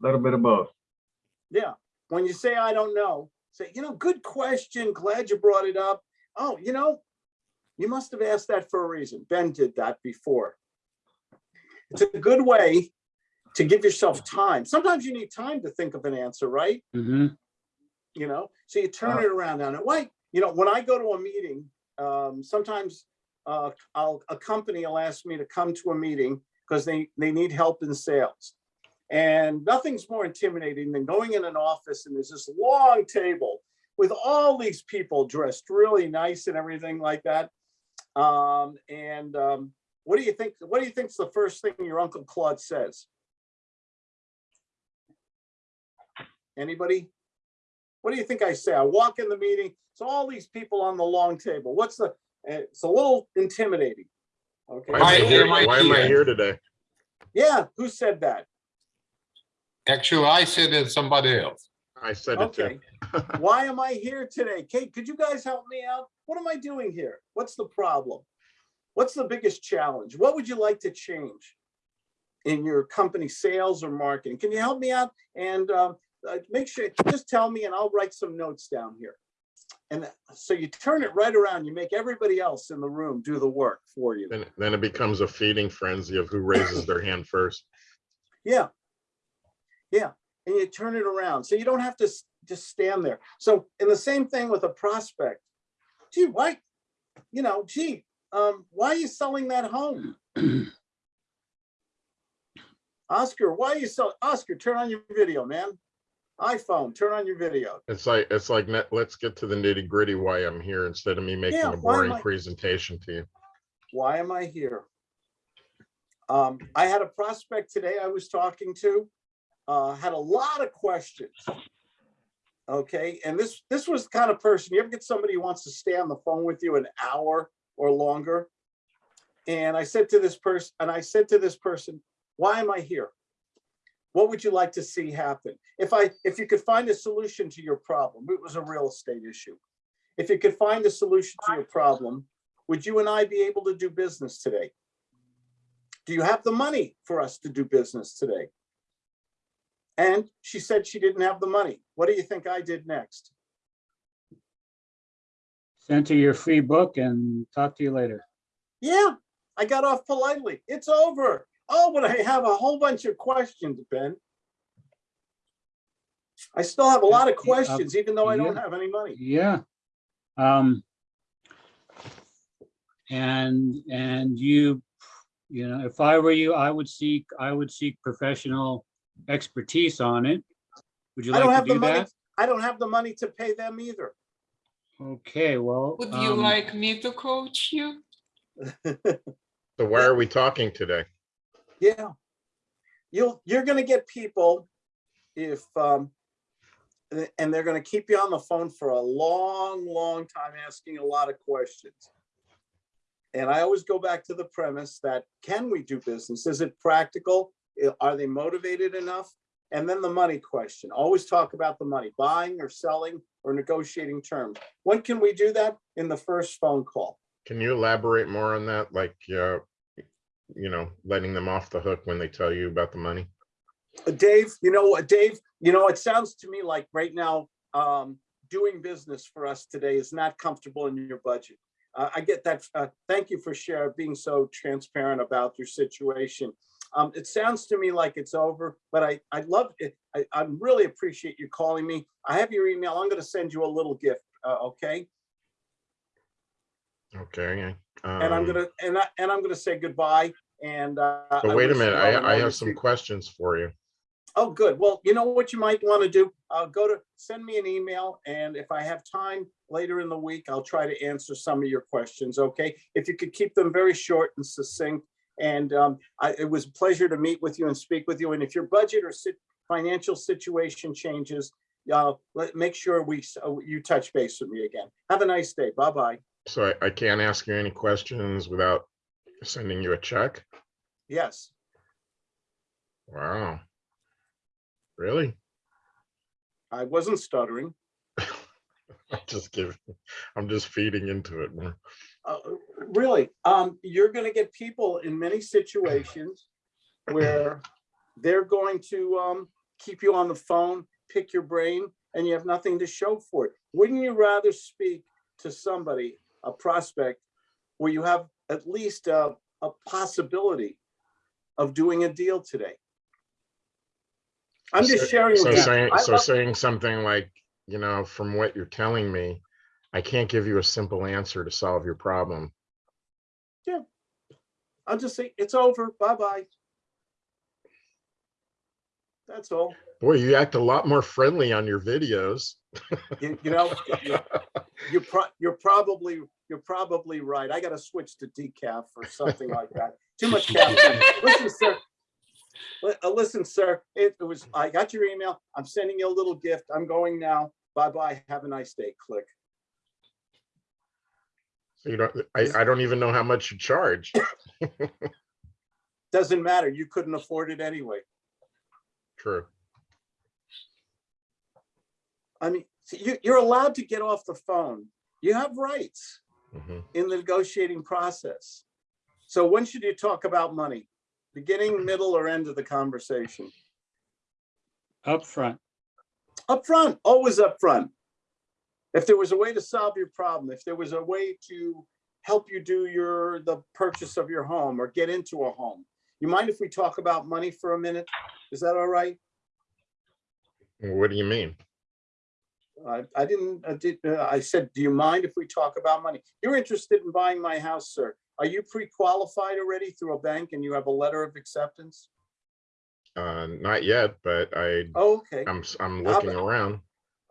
little bit of both. Yeah, when you say, I don't know, say, you know, good question, glad you brought it up. Oh, you know, you must have asked that for a reason. Ben did that before. It's a good way to give yourself time. Sometimes you need time to think of an answer, right? Mhm. You know, so you turn it around now. it. why, you know, when I go to a meeting, um, sometimes uh, I'll, a company will ask me to come to a meeting because they, they need help in sales. And nothing's more intimidating than going in an office and there's this long table with all these people dressed really nice and everything like that. Um, and um, what do you think, what do you think's the first thing your Uncle Claude says? Anybody? What do you think I say? I walk in the meeting, so all these people on the long table. What's the, uh, it's a little intimidating. Okay. Why am I here, am I why am I here? here today? Yeah, who said that? Actually, I said it somebody else. I said it Okay. too. Why am I here today? Kate, could you guys help me out? What am I doing here? What's the problem? What's the biggest challenge? What would you like to change in your company sales or marketing? Can you help me out? And um, uh, make sure, just tell me and I'll write some notes down here. And so you turn it right around, you make everybody else in the room do the work for you. Then, then it becomes a feeding frenzy of who raises their hand first. Yeah. Yeah, and you turn it around, so you don't have to just stand there. So, and the same thing with a prospect. Gee, why, you know, gee, um, why are you selling that home? Oscar, why are you selling, Oscar, turn on your video, man. iPhone, turn on your video. It's like, it's like, net- let's get to the nitty gritty why I'm here instead of me making Yeah, a boring presentation to you. Why am I here? Um, I had a prospect today I was talking to, uh, had a lot of questions. Okay, and this, this was the kind of person, you ever get somebody who wants to stay on the phone with you an hour or longer? And I said to this person, and I said to this person, why am I here? What would you like to see happen? If I, if you could find a solution to your problem, it was a real estate issue. If you could find a solution to your problem, would you and I be able to do business today? Do you have the money for us to do business today? And she said she didn't have the money. What do you think I did next? Sent her your free book and talk to you later. Yeah, I got off politely. It's over. Oh, but I have a whole bunch of questions, Ben. I still have a lot of questions, even though I don't yeah. have any money. Yeah. Um. And, and you, you know, if I were you, I would seek, I would seek professional expertise on it. Would you I don't like have to the do money. that? I don't have the money to pay them either. Okay, well. Would you um, like me to coach you? So why are we talking today? Yeah. You'll, you're gonna get people if, um, and they're gonna keep you on the phone for a long, long time asking a lot of questions. And I always go back to the premise that, can we do business? Is it practical? Are they motivated enough? And then the money question, always talk about the money, buying or selling or negotiating terms. When can we do that? In the first phone call. Can you elaborate more on that? Like, uh, you know, letting them off the hook when they tell you about the money? Uh, Dave, you know what, Dave, you know, it sounds to me like right now, um, doing business for us today is not comfortable in your budget. Uh, I get that. Uh, thank you for sharing, being so transparent about your situation. Um, it sounds to me like it's over, but I, I love it. I, I really appreciate you calling me. I have your email. I'm gonna send you a little gift, uh, okay? Okay. And I'm um, gonna, and I, and I'm gonna say goodbye and, uh. But wait a minute, well in all I, I have some questions for you. Oh, good. Well, you know what you might want to do? Uh, go to, send me an email, and if I have time later in the week, I'll try to answer some of your questions, okay? If you could keep them very short and succinct. And um, I, it was a pleasure to meet with you and speak with you. And if your budget or sit, financial situation changes, uh, let, make sure we, uh, you touch base with me again. Have a nice day. Bye-bye. So I, I can't ask you any questions without sending you a check? Yes. Wow. Really? I wasn't stuttering. I'm just giving, I'm just feeding into it. man. Uh, really, um, you're gonna get people in many situations where they're going to, um, keep you on the phone, pick your brain, and you have nothing to show for it. Wouldn't you rather speak to somebody, a prospect, where you have at least a, a possibility of doing a deal today? I'm just So- sharing. So with saying, so saying something like, you know, from what you're telling me, I can't give you a simple answer to solve your problem. Yeah. I'll just say, it's over, bye-bye. That's all. Boy, you act a lot more friendly on your videos. You, you know, you- you're pro, you're probably, you're probably right. I gotta switch to decaf or something like that. Too much caffeine. Listen, sir. Uh, Listen, sir, it it was, I got your email. I'm sending you a little gift. I'm going now. Bye-bye. Have a nice day. Click. So you don't, I, I don't even know how much you charge. Doesn't matter. You couldn't afford it anyway. True. I mean, see, you, you're allowed to get off the phone. You have rights. Mhm. in the negotiating process. So when should you talk about money? Beginning, middle, or end of the conversation? Up front. Up front, always up front. If there was a way to solve your problem, if there was a way to help you do your, the purchase of your home or get into a home, you mind if we talk about money for a minute? Is that all right? What do you mean? I, I didn't, I did, uh, I said, do you mind if we talk about money? You're interested in buying my house, sir. Are you pre-qualified already through a bank and you have a letter of acceptance? Uh, not yet, but I, Oh, Okay, I'm, I'm looking about- around.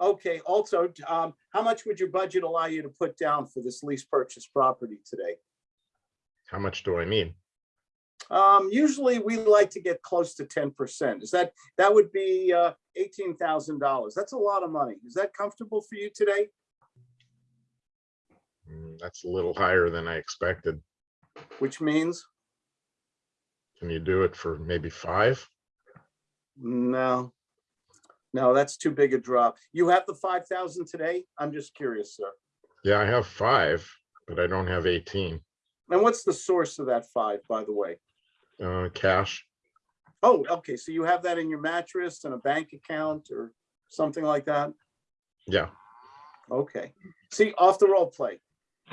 Okay. Also, um, how much would your budget allow you to put down for this lease purchase property today? How much do I need? Um, usually we like to get close to ten percent. Is that, that would be, uh, eighteen thousand dollars. That's a lot of money. Is that comfortable for you today? Mm, That's a little higher than I expected. Which means, Can you do it for maybe five? no. No, that's too big a drop. You have the five thousand today? I'm just curious, sir. Yeah, I have five, but I don't have eighteen. And what's the source of that five, by the way? Uh, cash. Oh, okay, so you have that in your mattress and a bank account or something like that? Yeah, Okay, see, off the role play.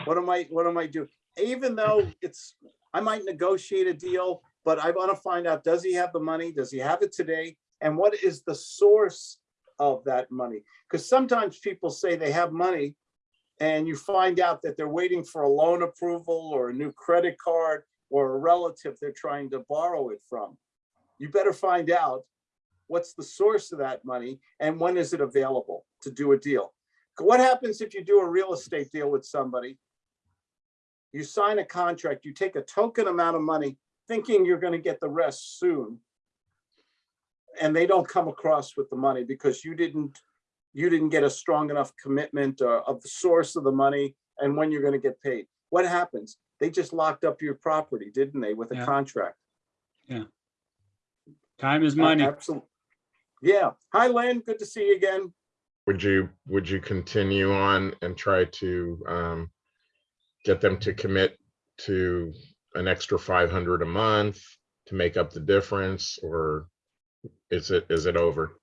What am I, what am I doing? Even though it's, I might negotiate a deal, but I want to find out, does he have the money? Does he have it today? And what is the source of that money? Because sometimes people say they have money and you find out that they're waiting for a loan approval or a new credit card or a relative they're trying to borrow it from. You better find out what's the source of that money and when is it available to do a deal? What happens if you do a real estate deal with somebody? You sign a contract, you take a token amount of money thinking you're gonna get the rest soon. And they don't come across with the money because you didn't, you didn't get a strong enough commitment uh, of the source of the money and when you're gonna get paid. What happens? They just locked up your property, didn't they, with a Yeah. contract? Yeah. Time is money. Absolutely. Yeah. Hi, Lynn. Good to see you again. would you, would you continue on and try to, um, get them to commit to an extra five hundred a month to make up the difference, or is it, is it over?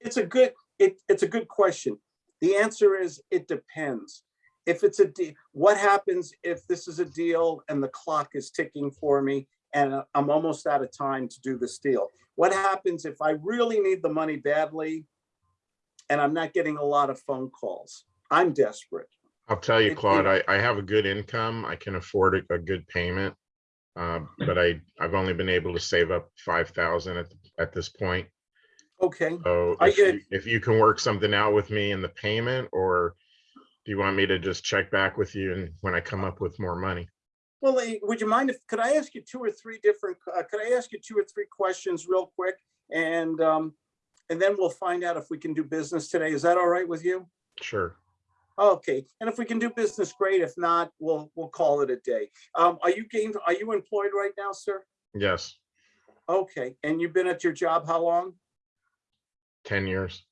It's a good, it, it's a good question. The answer is, it depends. If it's a, de- what happens if this is a deal and the clock is ticking for me and I'm almost out of time to do this deal? What happens if I really need the money badly and I'm not getting a lot of phone calls? I'm desperate. I'll tell you, Claude, I, I have a good income. I can afford a, a good payment. Uh, but I, I've only been able to save up five thousand at, at this point. Okay, So I if get- you, if you can work something out with me in the payment, or do you want me to just check back with you and when I come up with more money? well, eh, would you mind if, could I ask you two or three different, uh, could I ask you two or three questions real quick? And, um, and then we'll find out if we can do business today. Is that all right with you? Sure. Okay, and if we can do business, great. If not, we'll, we'll call it a day. Um, are you game, are you employed right now, sir? Yes, Okay, and you've been at your job how long? ten years.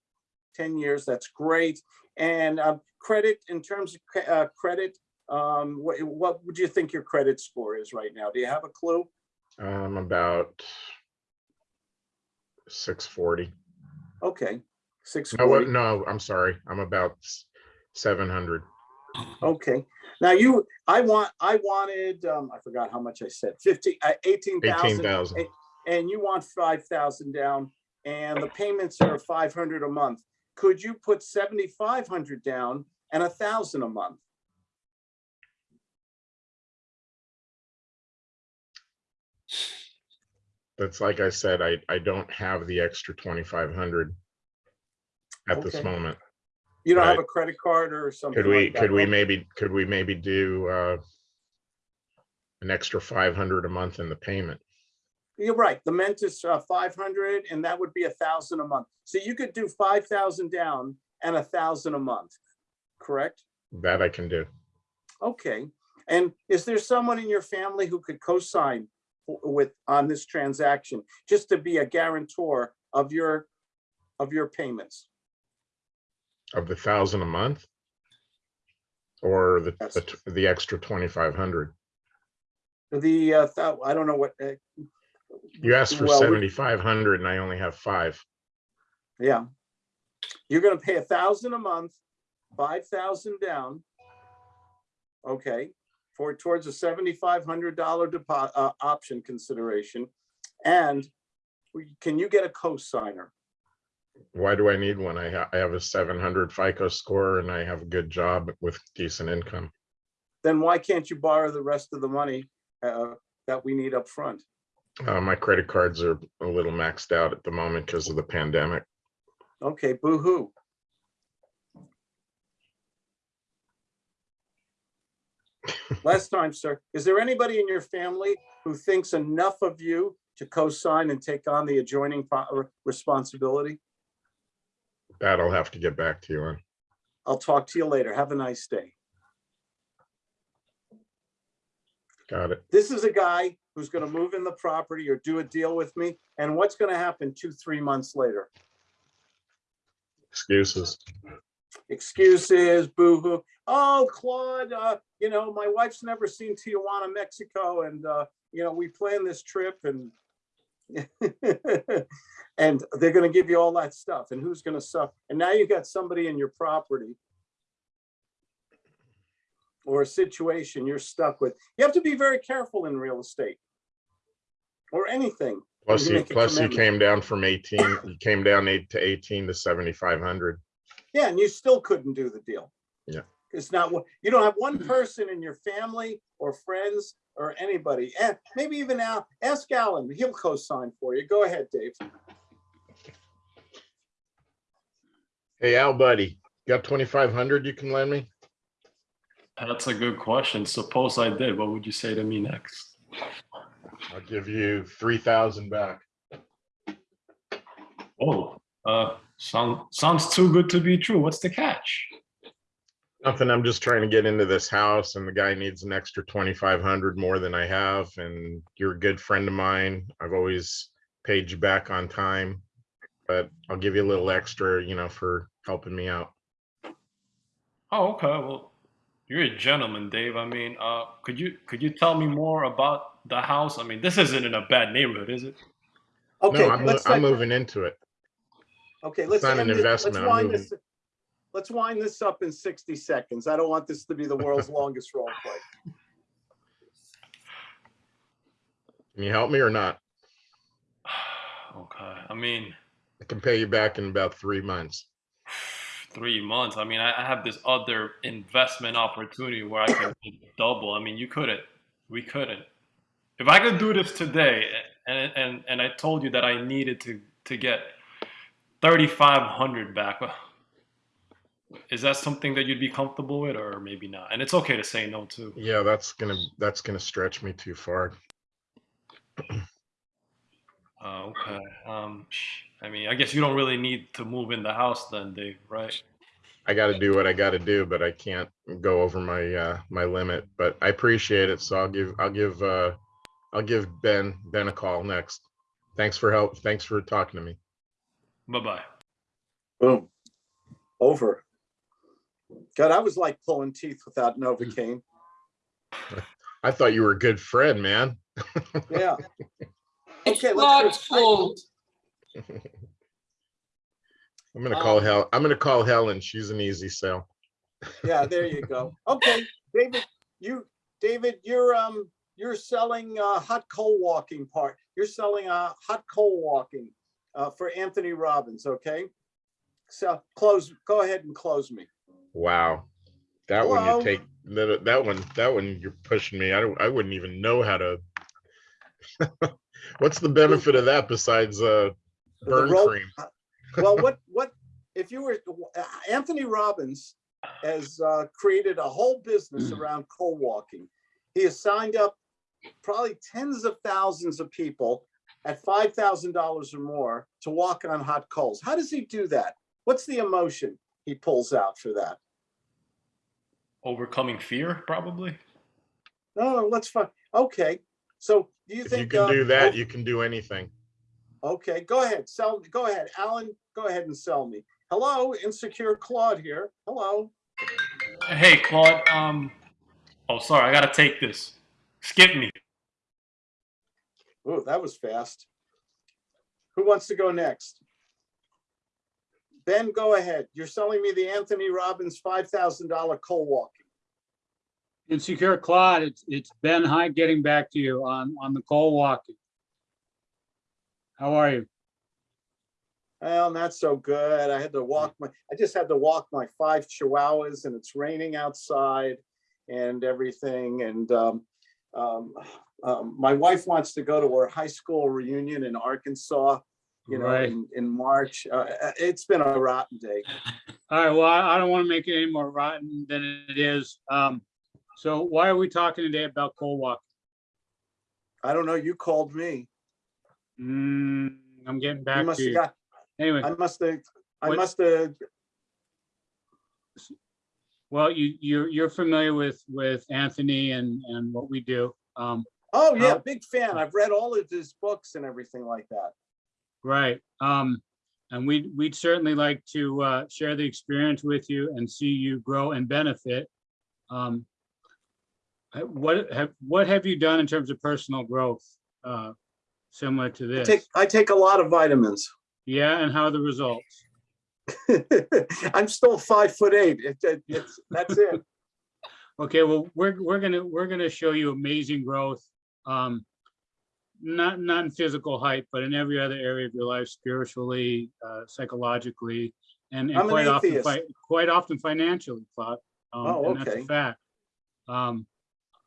Ten years, that's great. And, um, credit, in terms of, uh, credit, um, what, what would you think your credit score is right now? Do you have a clue? Um, about six forty. Okay, six No, no, I'm sorry. I'm about seven hundred. Okay, now you, I want, I wanted, um, I forgot how much I said, fifty, uh, eighteen Eighteen thousand. thousand. And you want five thousand down and the payments are five hundred a month. Could you put seventy-five hundred down and a thousand a month? That's like I said, I, I don't have the extra twenty-five hundred at this Okay. moment. You don't have a credit card or something Could we, like that? could we maybe, could we maybe do, uh, an extra five hundred a month in the payment? You're right, the Mint is uh, five hundred and that would be a thousand a month. So you could do five thousand down and a thousand a month, correct? That I can do. Okay, and is there someone in your family who could co-sign w- with, on this transaction? Just to be a guarantor of your, of your payments? Of the thousand a month? Or the, Yes. the, t- the extra twenty-five hundred? The, uh, thou- I don't know what. uh, You asked for well, we- seventy-five hundred and I only have five. Yeah. You're gonna pay a thousand a month, five thousand down. Okay, for towards a seventy-five hundred dollar deposit, uh, option consideration. And we- can you get a co-signer? Why do I need one? I ha- I have a seven hundred FICO score and I have a good job with decent income. Then why can't you borrow the rest of the money, uh, that we need up front? Uh, my credit cards are a little maxed out at the moment because of the pandemic. Okay, boo-hoo. Last time, sir, is there anybody in your family who thinks enough of you to co-sign and take on the adjoining responsibility? That I'll have to get back to you on. I'll talk to you later. Have a nice day. Got it. This is a guy who's gonna move in the property or do a deal with me, and what's gonna happen two, three months later? Excuses. excuses, boo-hoo. Oh, Claude, uh, you know, my wife's never seen Tijuana, Mexico, and, uh, you know, we planned this trip and and they're gonna give you all that stuff, and who's gonna suffer? And now you've got somebody in your property or a situation you're stuck with. You have to be very careful in real estate or anything. Plus you you, plus you came down from eighteen, you came down eight to eighteen to seventy-five hundred. Yeah, and you still couldn't do the deal. Yeah. It's not, you don't have one person in your family or friends or anybody, and maybe even Al, ask Alan, he'll co-sign for you. Go ahead, Dave. Hey, Al, buddy, got twenty-five hundred you can lend me? That's a good question. Suppose I did, what would you say to me next? I'll give you three thousand back. Oh, uh, sound, sounds too good to be true. What's the catch? Nothing, I'm just trying to get into this house and the guy needs an extra twenty-five hundred more than I have and you're a good friend of mine. I've always paid you back on time. But I'll give you a little extra, you know, for helping me out. Oh, okay. Well, you're a gentleman, Dave. I mean, uh, could you could you tell me more about the house? I mean, this isn't in a bad neighborhood, is it? Okay, No, I'm, let's, I'm dig- moving into it. okay, let's. it's not an end it- let's investment, I'm wind moving. this- Let's wind this up in sixty seconds. I don't want this to be the world's longest role play. Can you help me or not? Okay. I mean, I can pay you back in about three months. three months. I mean, I, I have this other investment opportunity where I can double. I mean, you couldn't. We couldn't. If I could do this today, and and and I told you that I needed to to get thirty five hundred back, well, is that something that you'd be comfortable with, or maybe not? And it's okay to say no too. Yeah, that's gonna, that's gonna stretch me too far. Uh, okay. Um, I mean, I guess you don't really need to move in the house then, Dave, right? I gotta do what I gotta do, but I can't go over my, uh, my limit, but I appreciate it. So I'll give, I'll give, uh, I'll give Ben, Ben a call next. Thanks for help. Thanks for talking to me. Bye bye. Boom. Over. God, I was like pulling teeth without Novocaine. I thought you were a good friend, man. Yeah. Okay, let's Claude's. I'm gonna call Um, Hel, I'm gonna call Helen. She's an easy sell. Yeah, there you go. Okay, David, you, David, you're, um, you're selling, uh, hot coal walking part. You're selling, uh, hot coal walking, uh, for Anthony Robbins, okay? So close, go ahead and close me. Wow. That one you take, that, that one, that one, you're pushing me. I don't, I wouldn't even know how to. What's the benefit of that besides, uh, burn cream? Well, what, what, if you were, uh, Anthony Robbins has, uh, created a whole business around coal walking. He has signed up probably tens of thousands of people at five thousand dollars or more to walk on hot coals. How does he do that? What's the emotion he pulls out for that? Overcoming fear, probably. No, no, let's find, okay, so do you If you can uh, do that, oh, you can do anything. Okay, go ahead, sell, go ahead, Alan, go ahead and sell me. Hello, insecure Claude here, hello. Hey, Claude. Um. Oh, sorry. I gotta take this. Skip me. Oh, that was fast. Who wants to go next? Ben, go ahead. You're selling me the Anthony Robbins five thousand dollar coal walking. Insecure Claude, it's, it's Ben Hyde getting back to you on, on the coal walking. How are you? Well, not so good. I had to walk my, I just had to walk my five chihuahuas and it's raining outside and everything. And um, um, um, my wife wants to go to her high school reunion in Arkansas, you know, Right. in, in March. Uh, uh, it's been a rotten day. All right, well, I I don't want to make it any more rotten than it is. Um, so why are we talking today about coal walking? I don't know, you called me. Hmm, I'm getting back must to you. got, Anyway, I must have, I What- must have, well, you, you're, you're familiar with, with Anthony and, and what we do. Um, oh yeah, big fan. I've read all of his books and everything like that. Right, um, and we'd, we'd certainly like to, uh, share the experience with you and see you grow and benefit. Um, what have, what have you done in terms of personal growth, uh, similar to this? I take, I take a lot of vitamins. Yeah, and how are the results? I'm still five foot eight. It- it- it's, that's it. Okay, well, we're, we're gonna, we're gonna show you amazing growth. Um, not, not in physical height, but in every other area of your life, spiritually, uh, psychologically, and, and quite often, fi- quite often financially, Claude. Um, Oh, and that's a okay. Fact. Um,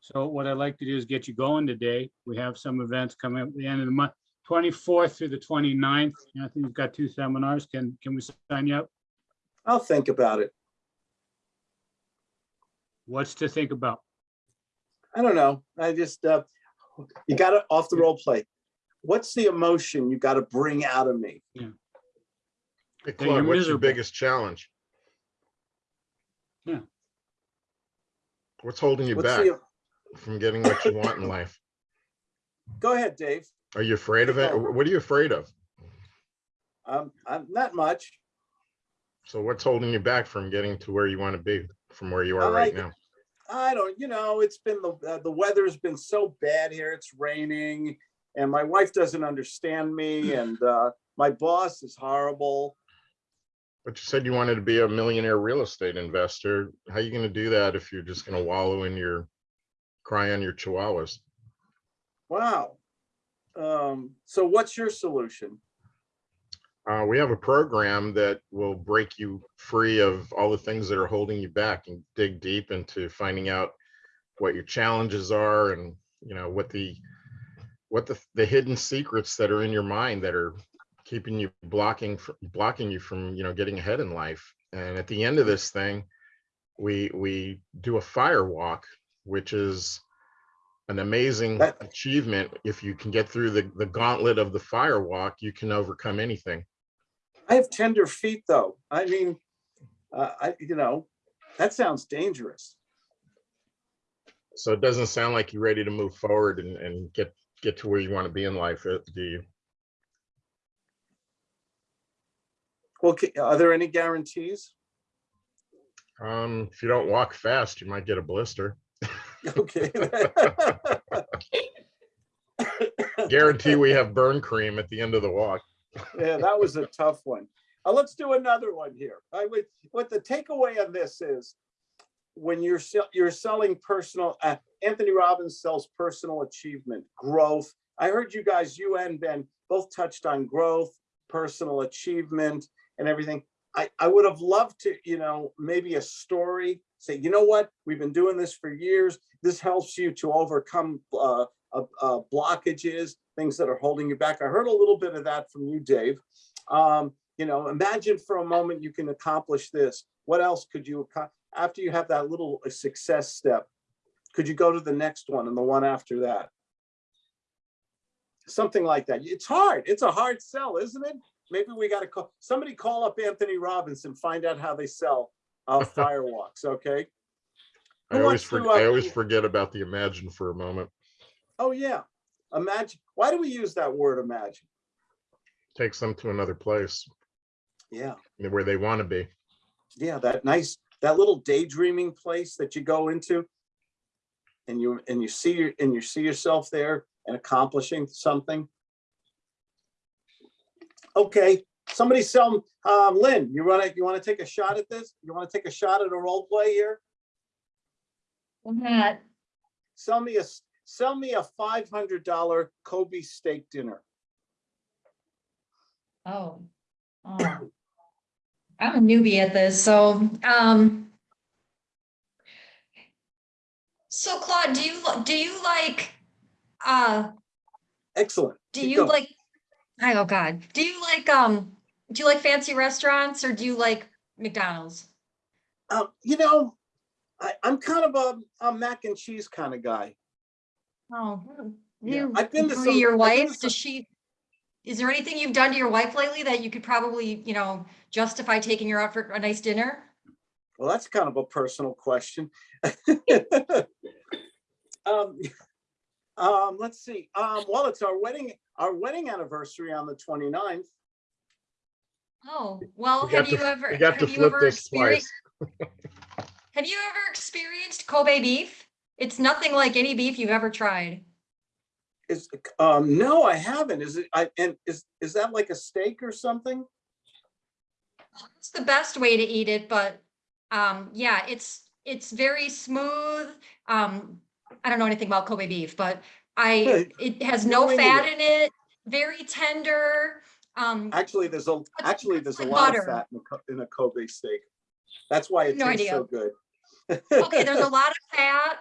so what I'd like to do is get you going today. We have some events coming up at the end of the month, twenty-fourth through the 29th. I think we've got two seminars. Can, can we sign you up? I'll think about it. What's to think about? I don't know. I just, uh, you got it off the role play. What's the emotion you got to bring out of me? Hey, Claude, what's your biggest challenge? Yeah. What's holding you What's back the, from getting what you want in life? go ahead, Dave. Are you afraid of it? What are you afraid of? Um, I'm not much. So what's holding you back from getting to where you want to be from where you I are right like- now? I don't, you know, it's been the, uh, the weather's been so bad here. It's raining and my wife doesn't understand me and, uh, my boss is horrible. But you said you wanted to be a millionaire real estate investor. How are you gonna do that if you're just gonna wallow in your, cry on your chihuahuas? Wow. Um, so what's your solution? Uh, we have a program that will break you free of all the things that are holding you back and dig deep into finding out what your challenges are and, you know, what the, what the, the hidden secrets that are in your mind that are keeping you blocking, blocking you from, you know, getting ahead in life. And at the end of this thing, we, we do a fire walk, which is an amazing achievement. If you can get through the, the gauntlet of the fire walk, you can overcome anything. I have tender feet though. I mean, uh, I, you know, that sounds dangerous. So it doesn't sound like you're ready to move forward and, and get, get to where you want to be in life, uh, do you? Well, are there any guarantees? Um, if you don't walk fast, you might get a blister. Okay. Guarantee we have burn cream at the end of the walk. Yeah, that was a tough one. Uh, let's do another one here. I would, what the takeaway on this is, when you're, you're selling personal, uh, Anthony Robbins sells personal achievement, growth. I heard you guys, you and Ben, both touched on growth, personal achievement and everything. I, I would have loved to, you know, maybe a story, say, you know what? We've been doing this for years. This helps you to overcome, uh, uh, uh, blockages, things that are holding you back. I heard a little bit of that from you, Dave. Um, you know, imagine for a moment you can accomplish this. What else could you, after you have that little uh, success step, could you go to the next one and the one after that? Something like that. It's hard. It's a hard sell, isn't it? Maybe we gotta call, somebody call up Anthony Robbins and find out how they sell uh, firewalks, okay? I always, to, uh, I always forget about the imagine for a moment. Oh, yeah. Imagine, why do we use that word imagine? Takes them to another place Yeah. where they want to be. yeah, that nice, that little daydreaming place that you go into. And you, and you see, your and you see yourself there and accomplishing something. Okay, somebody sell, um, Lynn, you wanna, you wanna take a shot at this? You wanna take a shot at a role play here? Not, Sell me a, s- sell me a five hundred dollar Kobe steak dinner. oh. oh. I'm a newbie at this, so, um. So Claude, do you, do you like, uh, Excellent. do Keep you going. like, oh God, do you like, um, do you like fancy restaurants or do you like McDonald's? Um, you know, I, I'm kind of a, a mac and cheese kind of guy. Oh, Yeah, you, I've been to agree some- your I've been to wife, does she, is there anything you've done to your wife lately that you could probably, you know, justify taking her out for a nice dinner? Well, that's kind of a personal question. Um, um, let's see, um, well, it's our wedding, our wedding anniversary on the 29th. Oh, well, We got have you to- ever, We got to have you ever this experienced, twice. have you ever experienced Kobe beef? It's nothing like any beef you've ever tried. Is, um, no, I haven't. Is it, I, and is, is that like a steak or something? It's the best way to eat it, but, um, yeah, it's, it's very smooth. Um, I don't know anything about Kobe beef, but I, Right. it has No, no fat in it, very tender. Um, Actually, there's a, actually, there's a like lot of fat in a, in a Kobe steak. That's why it No tastes so good. okay, there's a lot of fat.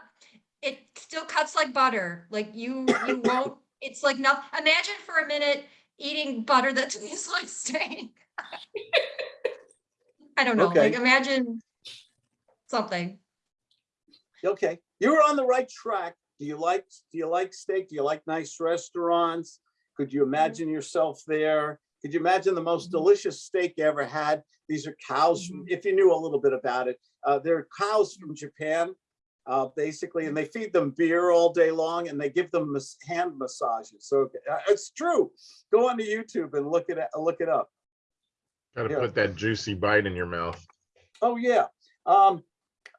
It still cuts like butter. Like you, you won't, it's like nothing. imagine for a minute eating butter that tastes like steak. I don't know, like Okay. imagine something. Okay, you were on the right track. Do you like, do you like steak? Do you like nice restaurants? Could you imagine yourself there? Could you imagine the most Mhm. delicious steak you ever had? These are cows, from- if you knew a little bit about it, uh, they're cows from Japan. Uh, basically, and they feed them beer all day long and they give them hand massages. So uh, it's true. Go onto YouTube and look it, at- look it up. Got to Yeah. put that juicy bite in your mouth. Oh, yeah. Um,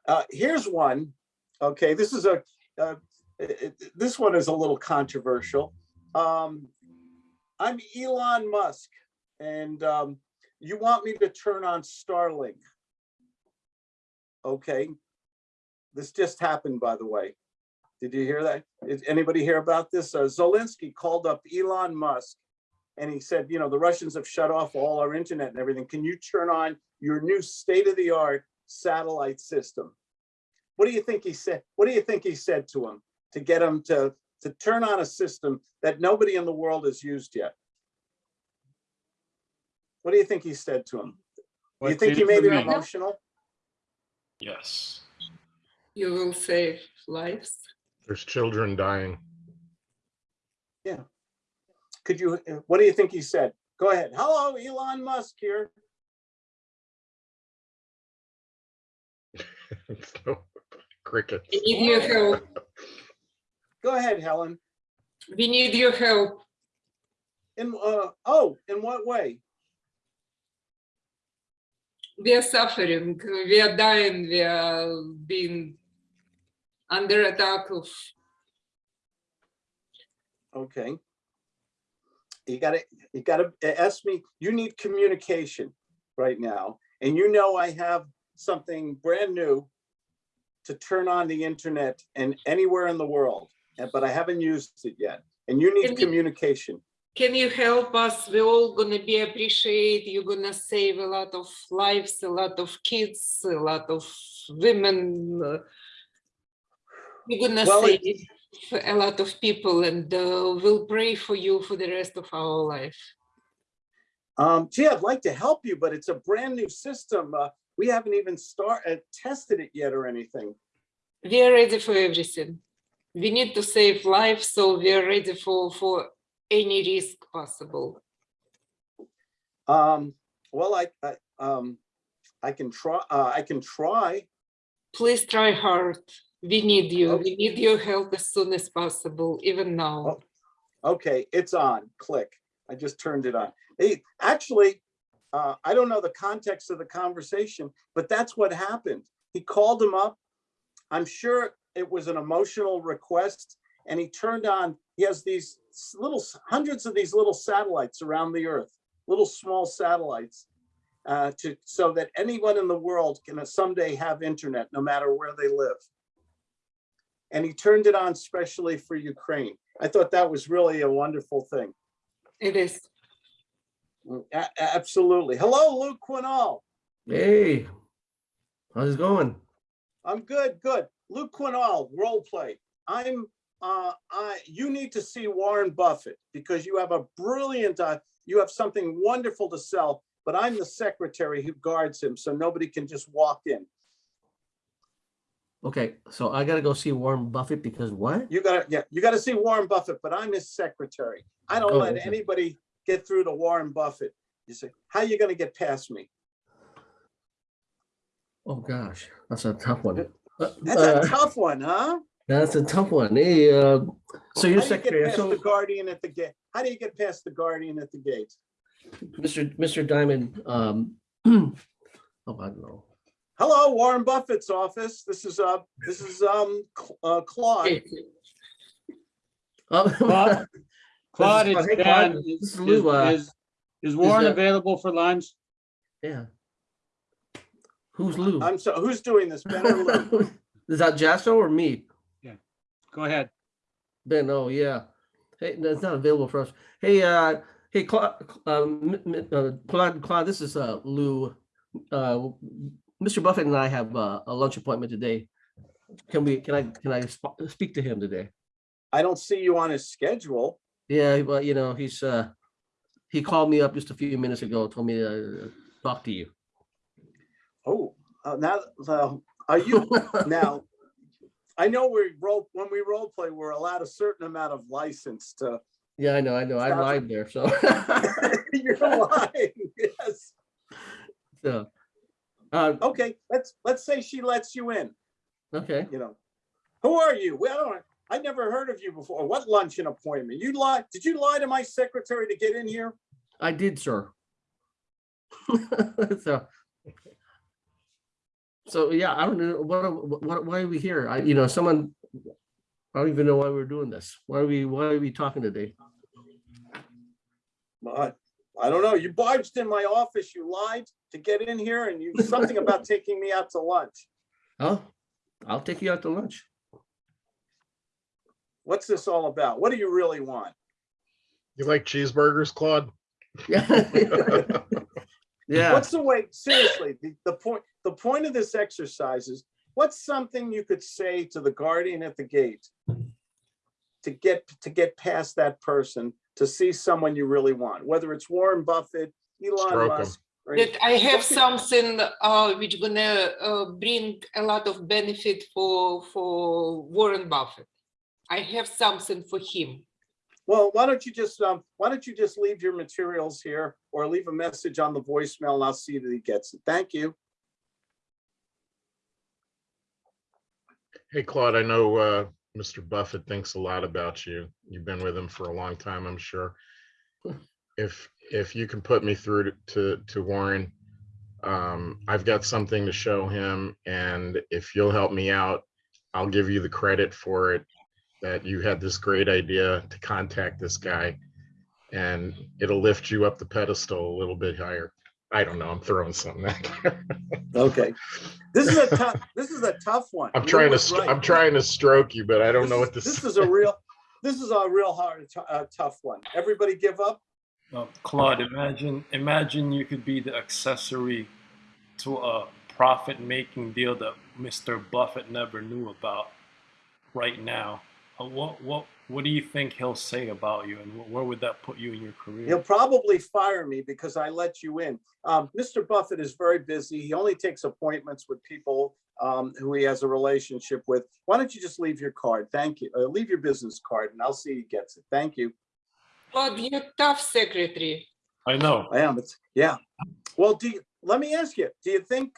uh, here's one. Okay, this is a, uh, it- this one is a little controversial. Um, I'm Elon Musk and, um, you want me to turn on Starlink. Okay. This just happened, by the way. Did you hear that? Did anybody hear about this? Uh, Zelensky called up Elon Musk and he said, you know, the Russians have shut off all our internet and everything. Can you turn on your new state-of-the-art satellite system? What do you think he said? What do you think he said to him to get him to, to turn on a system that nobody in the world has used yet? What do you think he said to him? Do you think he made for it emotional? Yes. You will save lives. There's children dying. Yeah. Could you, what do you think he said? Go ahead. Hello, Elon Musk here. Crickets. We need your help. Go ahead, Helen. We need your help. In, uh, oh, in what way? We are suffering. We are dying. We are being under attack of Okay. you gotta, you gotta ask me, you need communication right now. And you know I have something brand new to turn on the internet and anywhere in the world, but I haven't used it yet. And you need Can you- communication. Can you help us? We're all gonna be appreciate. You're gonna save a lot of lives, a lot of kids, a lot of women. Uh, uh, You're gonna Well, it- save a lot of people and uh, we'll pray for you for the rest of our life. Um, gee, I'd like to help you, but it's a brand new system. Uh, we haven't even started, tested it yet or anything. We are ready for everything. We need to save lives, so we are ready for, for any risk possible. Um, well, I, I, um, I can try, uh, I can try. Please try hard. We need you. Okay. We need your help as soon as possible, even now. Oh. Okay, it's on, click. I just turned it on. Hey, actually, uh, I don't know the context of the conversation, but that's what happened. He called him up. I'm sure it was an emotional request and he turned on, he has these little, hundreds of these little satellites around the earth, little small satellites. Uh, to, so that anyone in the world can someday have internet, no matter where they live. And he turned it on specially for Ukraine. I thought that was really a wonderful thing. It is. A- a- Absolutely. Hello, Luke Quinall. Hey, how's it going? I'm good, good. Luke Quinall, role play. I'm, uh, I, you need to see Warren Buffett because you have a brilliant, uh, you have something wonderful to sell, but I'm the secretary who guards him, so nobody can just walk in. Okay, so I gotta go see Warren Buffett because what? You gotta, yeah, you gotta see Warren Buffett, but I'm his secretary. I don't Oh, let okay. anybody get through to Warren Buffett. You say, how you gonna get past me? Oh, gosh, that's a tough one. Uh, That's a uh, tough one, huh? That's a tough one. Hey, uh, so you're How do you get secretary, past so the guardian at the gate? How do you get past the guardian at the gate? Mr. Mr. Diamond, um, oh, I don't know. Hello, Warren Buffett's office. This is, uh, this is, um, Cl- uh, Claude. Oh, Claude, Claude, Hey, it's Claude, Dan. this Is is Lou, uh, is- is Warren uh, available for lunch? Yeah. Who's Lou? I'm so, who's doing this? Ben or Lou? Is that Jasso or me? Yeah. Go ahead. Ben, oh, yeah. Hey, that's not available for us. Hey, uh, hey, Claude, um, m- m- uh, Claude, Claude, this is, uh, Lou. Uh, Mr. Buffett and I have uh, a lunch appointment today. Can we, can I, can I sp- speak to him today? I don't see you on his schedule. Yeah, well, you know, he's, uh, he called me up just a few minutes ago, told me to uh, talk to you. Oh, uh, now, uh, are you, now, I know we role, when we role play, we're allowed a certain amount of license to, Yeah, I know, I know. I lied there, so. you're lying, yes. So, uh, Okay, let's, let's say she lets you in, okay. you know. Who are you? Well, I don't, I never heard of you before. What luncheon appointment? You lied, did you lie to my secretary to get in here? I did, sir. So. So, yeah, I don't know, what, what, why are we here? I, you know, someone, I don't even know why we're doing this. Why are we, why are we talking today? But I don't know. You barged in my office, you lied to get in here and you, something about taking me out to lunch. Oh, I'll take you out to lunch. What's this all about? What do you really want? You like cheeseburgers, Claude? Yeah. Yeah, What's the way, seriously, the, the point, the point of this exercise is, what's something you could say to the guardian at the gate? To get, to get past that person, to see someone you really want, whether it's Warren Buffett, Elon Stroke 'em. Musk. or any- That I have Something- something uh, which is gonna uh, bring a lot of benefit for, for Warren Buffett. I have something for him. Well, why don't you just, um, why don't you just leave your materials here or leave a message on the voicemail and I'll see that he gets it. Thank you. Hey, Claude, I know uh, Mr. Buffett thinks a lot about you. You've been with him for a long time, I'm sure. If, if you can put me through to- to, Warren, um, I've got something to show him, and if you'll help me out, I'll give you the credit for it, that you had this great idea to contact this guy. and it'll lift you up the pedestal a little bit higher. I don't know, I'm throwing something out there. Okay. This is a tough, this is a tough one. I'm Lou trying to, right. I'm trying to stroke you, but I don't This know is- what to This is a real, this is a real hard, uh, tough one. Everybody give up? Uh, Claude, imagine imagine you could be the accessory to a profit-making deal that Mr. Buffett never knew about right now. Uh, what what what do you think he'll say about you, and where would that put you in your career? He'll probably fire me because I let you in. Um, Mr. Buffett is very busy. He only takes appointments with people um, who he has a relationship with. Why don't you just leave your card? Thank you. Uh, leave your business card and I'll see he gets it. Thank you. Claude, you're tough secretary. I know. I am. It's, yeah. Well, do you, let me ask you, do you think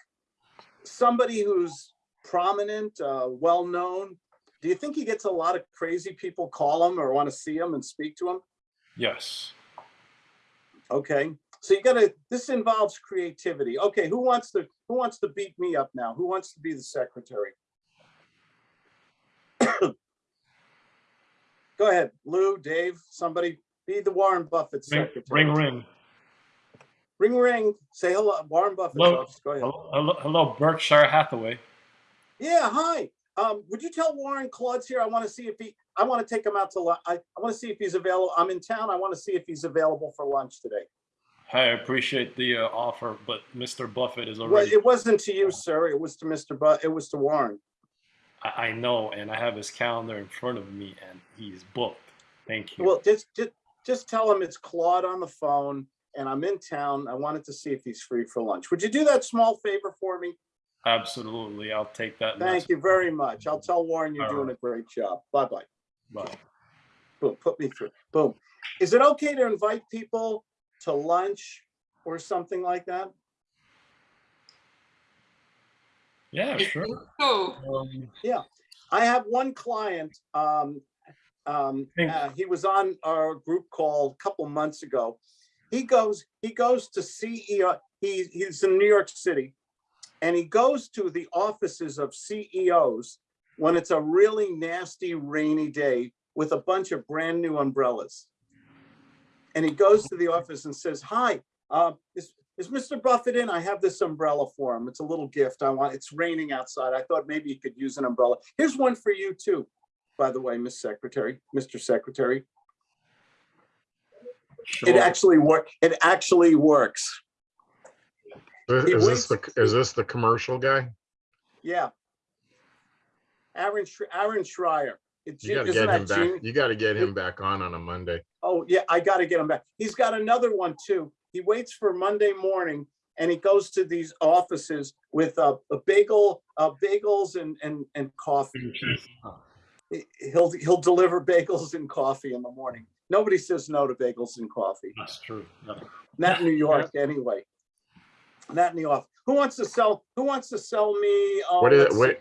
somebody who's prominent, uh, well-known, do you think he gets a lot of crazy people call him or want to see him and speak to him? Yes. Okay, so you gotta, this involves creativity. Okay, who wants to, who wants to beat me up now? Who wants to be the secretary? Go ahead, Lou, Dave, somebody, be the Warren Buffett Ring secretary. ring ring. Ring, ring, say hello, Warren Buffett. Hello. Go ahead. Hello, hello, Berkshire Hathaway. Yeah, hi. Um, would you tell Warren Claude's here? I want to see if he, I want to take him out to, lu- I, I want to see if he's available. I'm in town. I want to see if he's available for lunch today. Hey, I appreciate the uh, offer, but Mr. Buffett is already. Well, it wasn't to you, sir. It was to Mr. Bu, it was to Warren. I, I know, and I have his calendar in front of me, and he's booked. Thank you. Well, just, just, just tell him it's Claude on the phone and I'm in town. I wanted to see if he's free for lunch. Would you do that small favor for me? Absolutely, I'll take that. Thank you very much. I'll tell Warren you're All doing a great job. Bye-bye. Bye. Boom, put me through. Boom. Is it okay to invite people to lunch or something like that? Yeah, sure. So, Um, I have one client, um, um, uh, he was on our group call a couple months ago. He goes, he goes to CEO, he, he's in New York City. And he goes to the offices of CEOs when it's a really nasty rainy day with a bunch of brand new umbrellas. And he goes to the office and says, hi, uh, is, is Mr. Buffett in? I have this umbrella for him. It's a little gift. I want, it's raining outside. I thought maybe he could use an umbrella. Here's one for you too, by the way, Miss Secretary, Mr. Secretary. It actually work, it actually works. Is is this the, is this the commercial guy? Yeah. Aaron, Sh- Aaron Schreier. It's You gotta get him back, genius? you gotta get him back on on a Monday. Oh, yeah, I gotta get him back. He's got another one too. He waits for Monday morning and he goes to these offices with a, a bagel, uh, bagels and, and, and coffee. He- He'll, he'll deliver bagels and coffee in the morning. Nobody says no to bagels and coffee. That's true. No. Not in New York, anyway. Not in New York. Who wants to sell, who wants to sell me? uh, What is, what,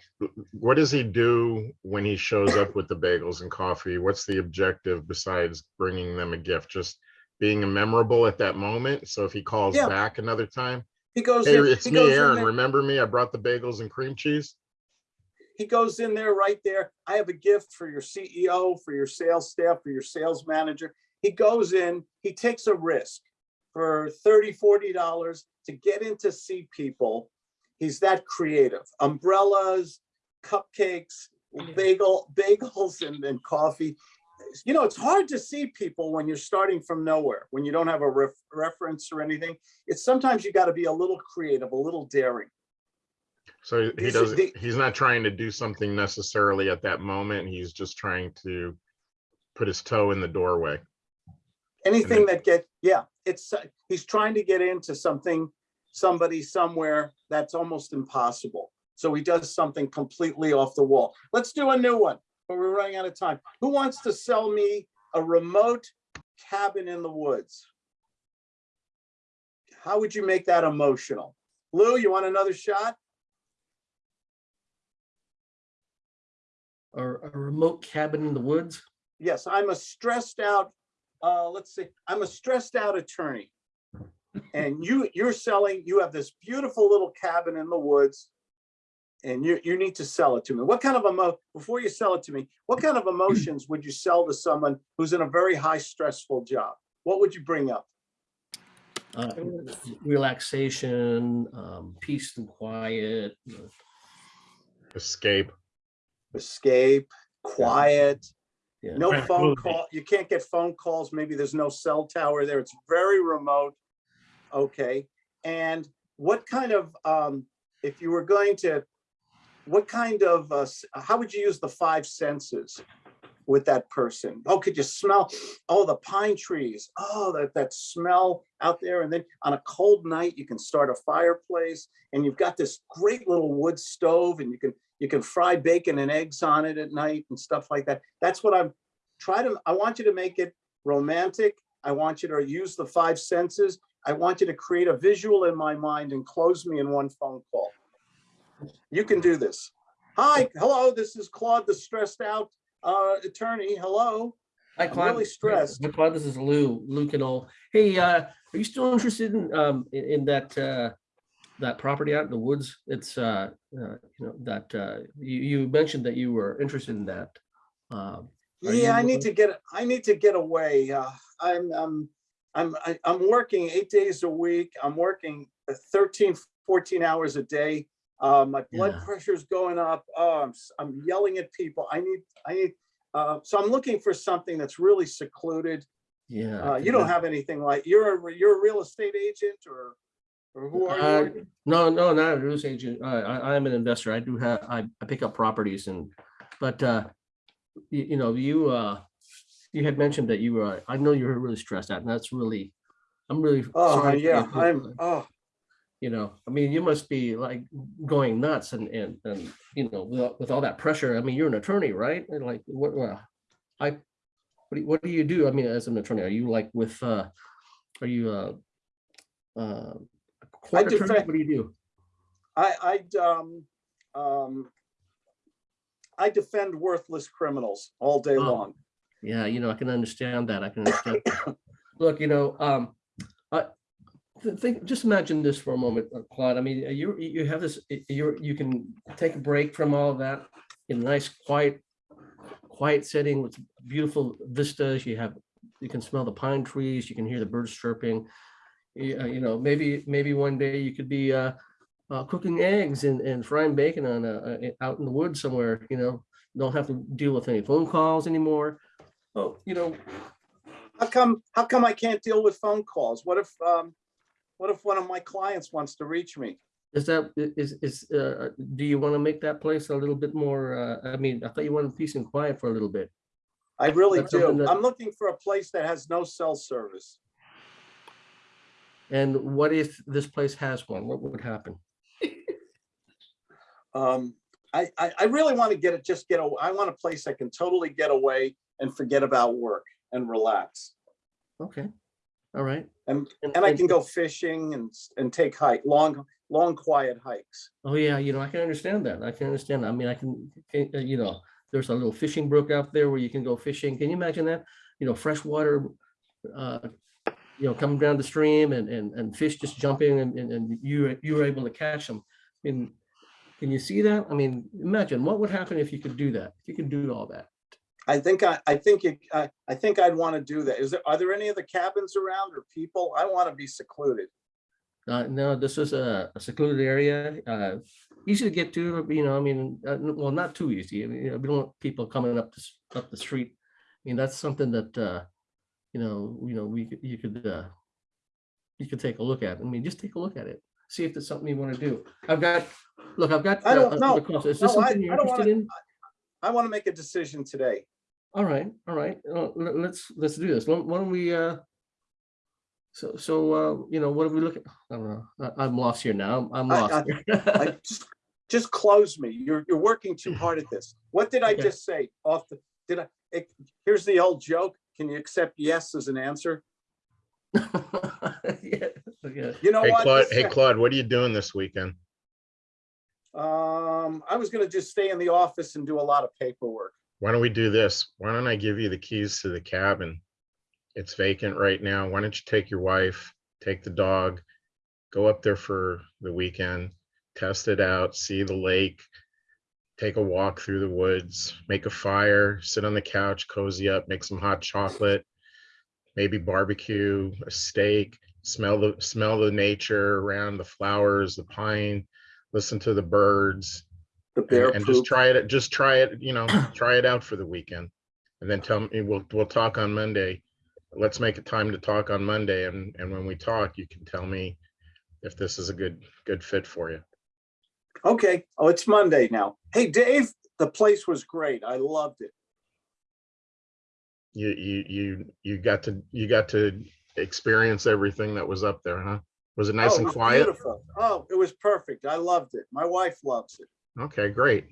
what does he do when he shows up with the bagels and coffee? What's the objective besides bringing them a gift? Just being memorable at that moment? So if he calls Yeah. back another time, He goes, hey, in- it's he me, goes Aaron, remember me? I brought the bagels and cream cheese? he goes in there right there. I have a gift for your CEO, for your sales staff, for your sales manager. He goes in, he takes a risk for 30, 40 dollars to get in to see people. He's that creative. Umbrellas, cupcakes, bagel, bagels and, and coffee. You know, it's hard to see people when you're starting from nowhere, when you don't have a ref, reference or anything. It's sometimes you got to be a little creative, a little daring. So he These doesn't, the- he's not trying to do something necessarily at that moment. He's just trying to put his toe in the doorway. anything that get, yeah, it's, he's trying to get into something, somebody somewhere that's almost impossible. So he does something completely off the wall. Let's do a new one, but we're running out of time. Who wants to sell me a remote cabin in the woods? How would you make that emotional? Lou, you want another shot? Or a remote cabin in the woods? Yes, I'm a stressed out, uh, let's see, I'm a stressed out attorney. And you, you're selling, you have this beautiful little cabin in the woods. And you, you need to sell it to me. What kind of emo, before you sell it to me, what kind of emotions would you sell to someone who's in a very high stressful job? what would you bring up? Uh, relaxation, um, peace and quiet. Escape. Escape, quiet, Yeah. no phone call, you can't get phone calls, maybe there's no cell tower there, it's very remote. Okay, and what kind of, um, if you were going to, what kind of, uh, how would you use the five senses? With that person? Oh, could you smell, oh, the pine trees, oh, that, that smell out there, and then on a cold night, you can start a fireplace. And you've got this great little wood stove and you can, you can fry bacon and eggs on it at night and stuff like that. That's what I'm, try to, I want you to make it romantic. I want you to use the five senses. I want you to create a visual in my mind and close me in one phone call. You can do this. Hi, hello, this is Claude, the stressed out uh, attorney. Hello. Hi, I'm Claude. really stressed. Hi, Claude, this is Lou, Lou Canole. Hey, uh, are you still interested in, um, in, in that, uh, that property out in the woods? It's, uh, uh, you know, that, uh, you, you mentioned that you were interested in that. Um, Yeah, I need to get, I need to get away. Uh, I'm, um, I'm, I- I'm working eight days a week. I'm working uh, 13, 14 hours a day. Uh, my blood Yeah. is going up. Oh, I'm, I'm yelling at people. I need, I need, uh, so I'm looking for something that's really secluded. Yeah. Uh, you don't have anything like, you're a, you're a real estate agent or, or who Uh, are you? No, no, not a real estate agent. I, I, I'm an investor. I do have, I, I pick up properties and, but, uh, you, you know, you, uh, you had mentioned that you were, I know you were really stressed out and that's really, I'm really. Oh, sorry yeah, I'm, oh, You know, I mean, you must be like going nuts and, and, and, you know, with, all- with all that pressure. I mean, you're an attorney, right? And like, what, well, I, what do, you- what do you do? I mean, as an attorney, are you like with, uh, are you, uh, uh, court attorney? defend- What do you do? I, I, um, um, I defend worthless criminals all day Oh. long. Yeah, you know, I can understand that. I can understand. Look, you know, um, I think, just imagine this for a moment, uh, Claude. I mean, uh, you, you have this, you're, you can take a break from all of that in a nice, quiet, quiet setting with beautiful vistas. You have, you can smell the pine trees, you can hear the birds chirping. You, uh, you know, maybe, maybe one day you could be, uh, uh, cooking eggs and, and frying bacon on a, a- out in the woods somewhere, you know, don't have to deal with any phone calls anymore. Oh, you know, How come, how come I can't deal with phone calls? What if, um, what if one of my clients wants to reach me? is that, is, is, uh, do you want to make that place a little bit more, uh, I mean, I thought you wanted peace and quiet for a little bit. I really That's do. that- I'm looking for a place that has no cell service. And what if this place has one? What would happen? Um, I, I, I really want to get it, just get, away. I want a place I can totally get away and forget about work and relax. Okay, all right. And, and I can go fishing and, and take hike, long, long, quiet hikes. Oh, yeah, you know, I can understand that. I can understand. that. I mean, I can, can, uh, you know, there's a little fishing brook out there where you can go fishing. Can you imagine that? You know, freshwater, uh, you know, coming down the stream and, and, and fish just jumping and, and, and you, you were able to catch them. And can you see that? I mean, imagine what would happen if you could do that? If you could do all that? I think I, I think you, I, I think I'd want to do that. Is there, are there any other cabins around or people? I want to be secluded. Uh, no, this is a a secluded area, uh, easy to get to, you know, I mean, uh, well, not too easy. I mean, you know, we don't want people coming up this, up the street. I mean, that's something that, uh, you know, you know, we, could you could, uh, you could take a look at. I mean, just take a look at it. See if there's something you want to do. I've got, look, I've got. I don't uh, know. the. Is No, this I- something you're I don't wanna- interested in? I want to make a decision today. All right, all right, uh, let's, let's do this. Why why don't we, uh, so, so, uh, you know, what are we looking, I don't know, I, I'm lost here now. I'm I- lost. I just, just close me. You're, you're working too hard at this. What did I Okay. just say? Off the, did I, it- here's the old joke. Can you accept yes as an answer? Yeah, yeah. You know Hey what? Claude, hey Claude, what are you doing this weekend? Um, I was gonna just stay in the office and do a lot of paperwork. Why don't we do this? Why don't I give you the keys to the cabin? It's vacant right now. Why don't you take your wife, take the dog, go up there for the weekend, test it out, see the lake, take a walk through the woods, make a fire, sit on the couch, cozy up, make some hot chocolate, maybe barbecue, a steak, smell the, smell the nature around the flowers, the pine, listen to the birds. The and- bear And just poop. try it, just try it, you know, try it out for the weekend. And then tell me, we'll, we'll talk on Monday. Let's make a time to talk on Monday and, and when we talk, you can tell me if this is a good, good fit for you. Okay, oh, it's Monday now. Hey, Dave, the place was great. I loved it. You, you, you, you got to, you got to experience everything that was up there, huh? Was it nice Oh, it and quiet? beautiful. Oh, it was perfect. I loved it. My wife loves it. Okay, great.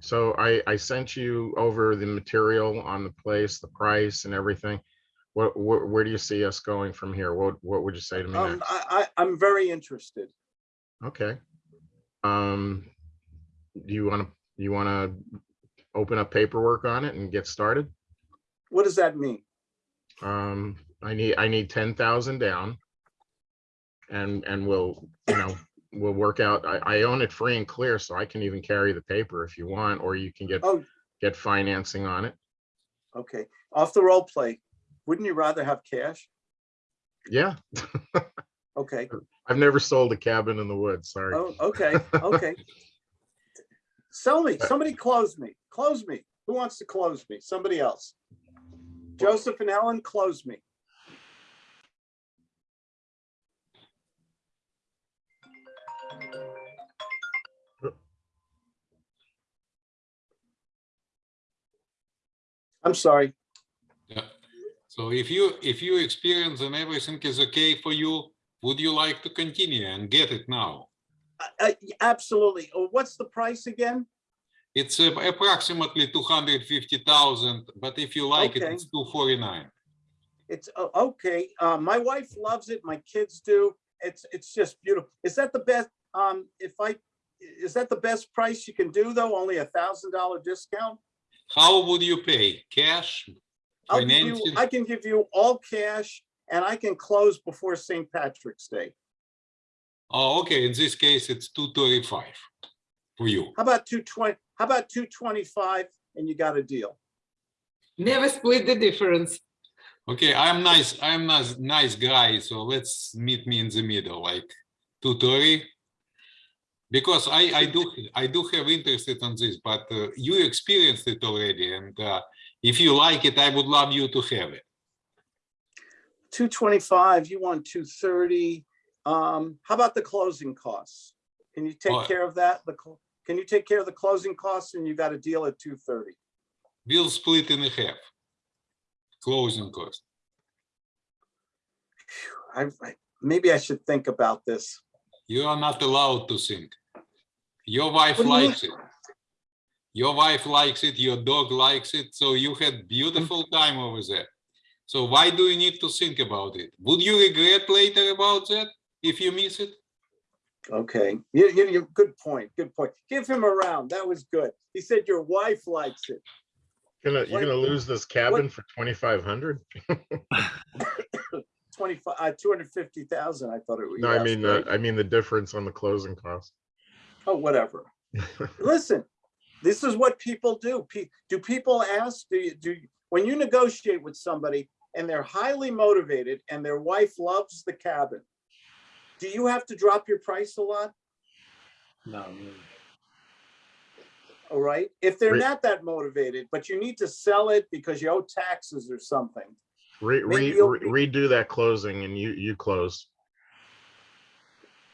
So I, I sent you over the material on the place, the price and everything. What, where, where do you see us going from here? What, what would you say to me Um, next? I, I, I'm very interested. Okay. Um, do you want to, you want to open up paperwork on it and get started? What does that mean? Um, I need, I need ten thousand down. And, and we'll, you know, we'll work out, I, I own it free and clear, so I can even carry the paper if you want, or you can get, Oh. get financing on it. Okay, off the role play. Wouldn't you rather have cash? Yeah, Okay, I've never sold a cabin in the woods, sorry. oh, okay, okay. Sell me, uh, somebody close me, close me. Who wants to close me? Somebody else. Joseph and Ellen, close me. I'm sorry. Yeah. So if you, if you experience and everything is okay for you, would you like to continue and get it now? Uh, Absolutely. Oh, What's the price again? It's uh, approximately two hundred fifty thousand, but if you like it, Okay. it's two forty-nine. It's, uh, okay, uh, my wife loves it, my kids do. It's, it's just beautiful. Is that the best, um, if I, is that the best price you can do though? Only a thousand dollar discount? How would you pay? Cash? I'll give you, I can give you all cash and I can close before St. Patrick's Day. Oh, okay, in this case, it's two thirty-five for you. How about two twenty, how about two twenty-five and you got a deal? Never split the difference. Okay, I'm nice, I'm nice, nice guy, so let's meet me in the middle, like two thirty. Because I, I do, I do have interest on this, but uh, you experienced it already, and uh, if you like it, I would love you to have it. Two twenty-five, you want two thirty. Um, how about the closing costs? Can you take Oh. care of that? The, can you take care of the closing costs and you got a deal at two thirty? We'll split in a half. Closing cost. I, I- maybe I should think about this. You are not allowed to think. Your wife What do you likes it. Your wife likes it, your dog likes it, so you had beautiful time over there. So why do you need to think about it? Would you regret later about that if you miss it? Okay, you, you, you, good point, good point. Give him a round. That was good. He said your wife likes it. Gonna, you're gonna lose this cabin for twenty-five hundred? Twenty-five, uh, two hundred fifty thousand, I thought it was. No, I mean, right? the I mean, the difference on the closing cost. Oh, whatever. Listen, this is what people do. Do people ask, do you, do, you- when you negotiate with somebody and they're highly motivated and their wife loves the cabin, do you have to drop your price a lot? No, All right, if they're Re- not that motivated, but you need to sell it because you owe taxes or something. Re, re, re- redo that closing and you, you close.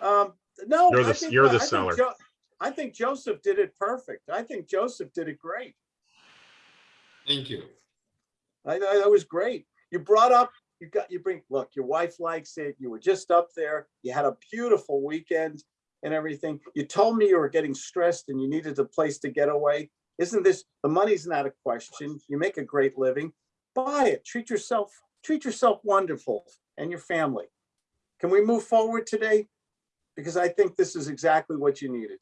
Um, no. You're the- think- you're the I think seller. Jo- I think Joseph did it perfect. I think Joseph did it great. Thank you. I, I, that was great. You brought up, you got, you bring, look, your wife likes it. You were just up there. You had a beautiful weekend and everything. You told me you were getting stressed and you needed a place to get away. Isn't this, the money's not a question. You make a great living. Buy it. Treat yourself, treat yourself wonderful and your family. Can we move forward today? Because I think this is exactly what you needed.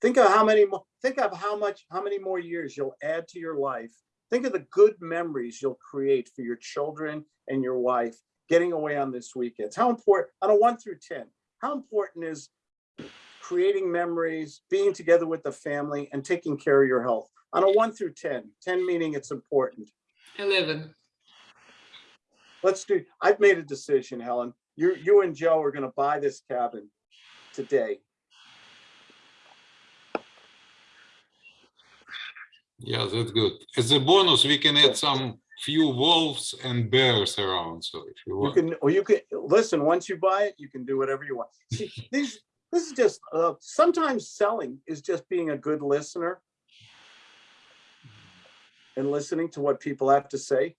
Think of how many, mo- think of how much, how many more years you'll add to your life. Think of the good memories you'll create for your children and your wife getting away on this weekend. How important, on a one through 10, how important is creating memories, being together with the family and taking care of your health? On a one through 10, 10 meaning it's important. 11. Let's do, I've made a decision, Helen. You, you and Joe are gonna buy this cabin today. Yeah, that's good. As a bonus, we can add some few wolves and bears around, so if you You want. can, or you can, listen, once you buy it, you can do whatever you want. See, these, this is just, uh, sometimes selling is just being a good listener. And listening to what people have to say.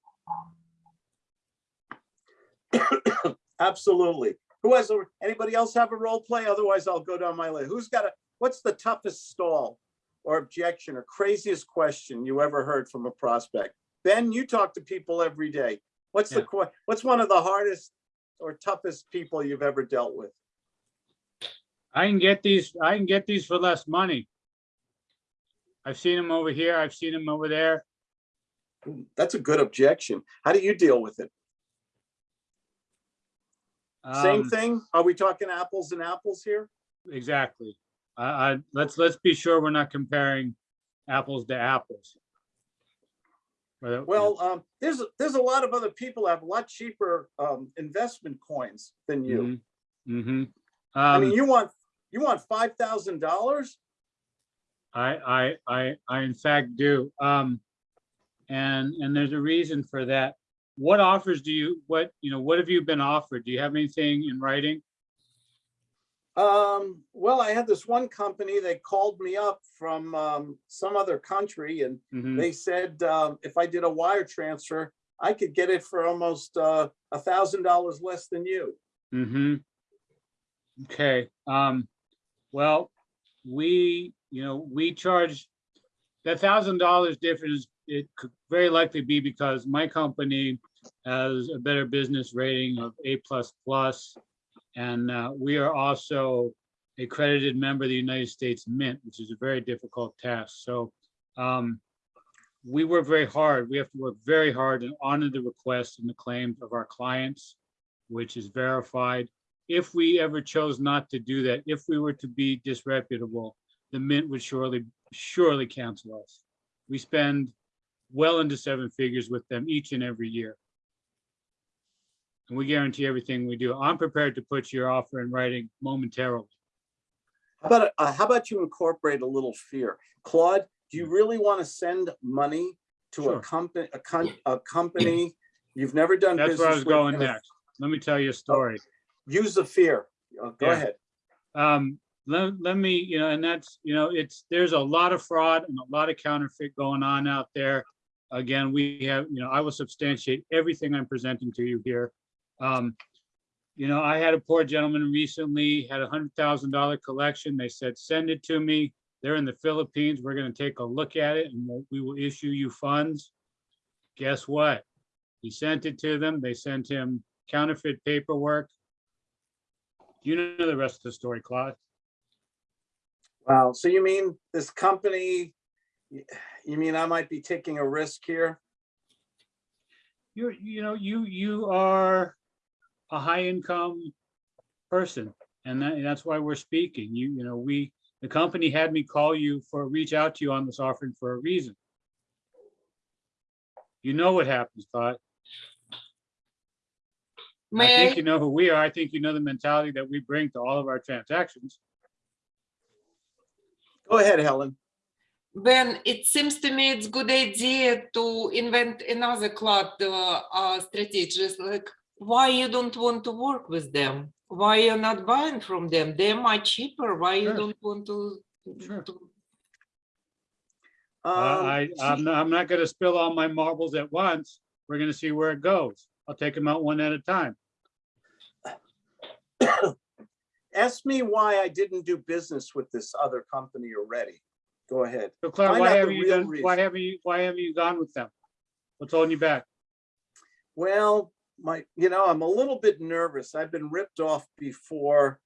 Absolutely. Who has, a anybody else have a role play? Otherwise, I'll go down my list. Who's got a, what's the toughest stall? Or objection or craziest question you ever heard from a prospect? Ben, you talk to people every day. What's the, Yeah. que- what's one of the hardest or toughest people you've ever dealt with? I can get these, I can get these for less money. I've seen them over here, I've seen them over there. That's a good objection. How do you deal with it? Same Um, thing? Are we talking apples and apples here? Exactly. I, I, let's, let's be sure we're not comparing apples to apples. Whether- Well, um, there's, there's a lot of other people have a lot cheaper, um, investment coins than you. Mm-hmm. I mean, Um, you want, you want five thousand dollars? I, I, I, I in fact do. Um, and, and there's a reason for that. What offers do you, what, you know, what have you been offered? Do you have anything in writing? Um, well, I had this one company, they called me up from, um, some other country and Mhm. they said, um, if I did a wire transfer, I could get it for almost, uh, a thousand dollars less than you. Mm-hmm. Okay, um, well, we, you know, we charge the thousand dollars difference, it could very likely be because my company has a better business rating of A plus plus. And, uh, we are also a accredited member of the United States Mint, which is a very difficult task. So, um, we work very hard. We have to work very hard and honor the requests and the claims of our clients, which is verified if we ever chose not to do that, if we were to be disreputable, the mint would surely, surely cancel us. We spend well into seven figures with them each and every year. And we guarantee everything we do. I'm prepared to put your offer in writing momentarily. How about, uh, how about you incorporate a little fear? Claude, do you really want to send money to a company, a con, a company you've never done That's business where I was going next. Let me tell you a story. Use the fear. Uh, Go Yeah. ahead. um, let, let me, you know, and that's, you know, it's, there's a lot of fraud and a lot of counterfeit going on out there. Again, we have, you know, I will substantiate everything I'm presenting to you here. Um, you know, I had a poor gentleman recently, had a hundred thousand dollar collection. They said, send it to me. They're in the Philippines. We're gonna take a look at it and we'll- we will issue you funds. Guess what? He sent it to them. They sent him counterfeit paperwork. You know the rest of the story, Claude. Wow. So you mean this company, you mean I might be taking a risk here? You're, you know, you, you are a high income person. And that, and that's why we're speaking. You, you know, we, the company had me call you for, reach out to you on this offering for a reason. You know what happens, Todd. I think I, you know who we are. I think you know the mentality that we bring to all of our transactions. Go ahead, Helen. Ben, it seems to me it's a good idea to invent another cloud uh, uh, strategies, like why you don't want to work with them? Why you're not buying from them? They're much cheaper. Why you Sure. don't want to? Sure. to- Uh, I, I'm not, I'm not gonna spill all my marbles at once. We're gonna see where it goes. I'll take them out one at a time. Ask me why I didn't do business with this other company already. Go ahead. So Claude, Find why out haven't you real done, why haven't you, why haven't you gone with them? What's holding you back? Well, my, you know, I'm a little bit nervous. I've been ripped off before.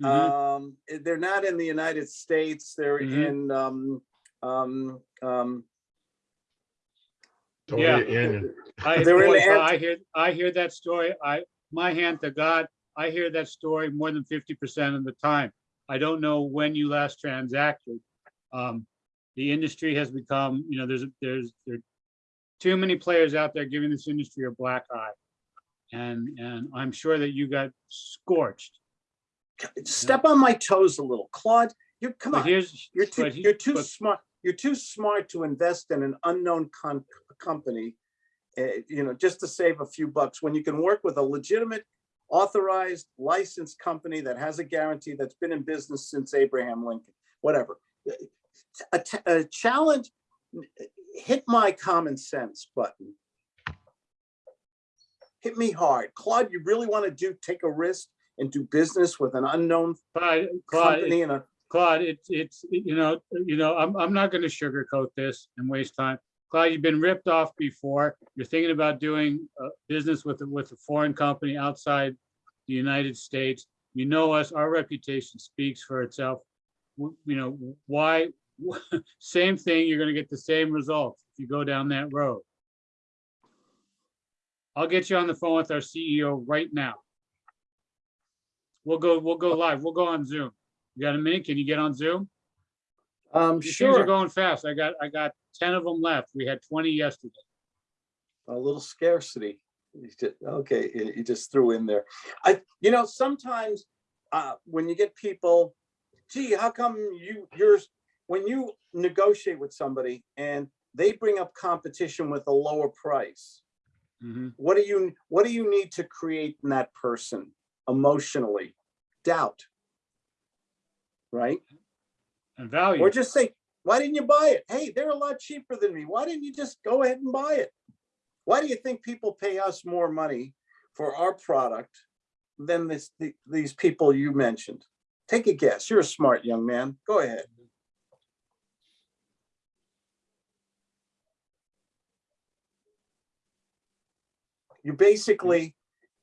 Mhm. Um, eh, they're not in the United States. They're Mhm. in, um, um, um, Yeah. I, They're in boy, the I hear, I hear that story. I, my hand to God, I hear that story more than fifty percent of the time. I don't know when you last transacted. Um, the industry has become, you know, there's, there's, there, too many players out there giving this industry a black eye. And, and I'm sure that you got scorched. Step on my toes a little. Claude, you, come But on. here's, You're too, he- you're too but- smart, you're too smart to invest in an unknown company. eh, you know, just to save a few bucks, when you can work with a legitimate authorized licensed company that has a guarantee that's been in business since Abraham Lincoln, whatever. A, t- a challenge, hit my common sense button. Hit me hard. Claude, you really want to do, take a risk and do business with an unknown Claude, Claude, company and a, Claude, it's, it's, you know, you know, I'm, I'm not gonna sugarcoat this and waste time. Claude, you've been ripped off before. You're thinking about doing, uh, business with, a- with a foreign company outside the United States. You know us, our reputation speaks for itself. You know, why, same thing, you're gonna get the same results if you go down that road. I'll get you on the phone with our CEO right now. We'll go, we'll go live. We'll go on Zoom. You got a minute? Can you get on Zoom? um, These things are going fast. I got, I got ten of them left. We had twenty yesterday. a little scarcity. Okay, you you just threw in there. I, you know, sometimes uh, when you get people, gee, how come you, yours, when you negotiate with somebody and they bring up competition with a lower price, Mhm. what do you, what do you need to create in that person emotionally? Doubt. Right? And value. Or just say, why didn't you buy it? Hey, they're a lot cheaper than me. Why didn't you just go ahead and buy it? Why do you think people pay us more money for our product than this, the- these people you mentioned? Take a guess. You're a smart young man. Go ahead. You're basically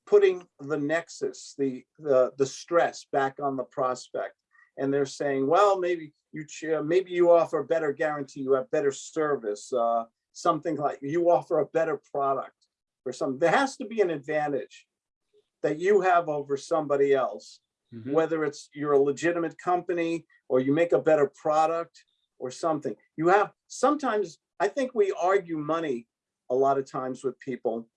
putting the nexus, the, the, the stress back on the prospect and they're saying, well, maybe you, uh, maybe you offer a better guarantee, you have better service, uh, something like, you offer a better product or something. There has to be an advantage that you have over somebody else, Mhm. whether it's you're a legitimate company or you make a better product or something. You have, sometimes, I think we argue money a lot of times with people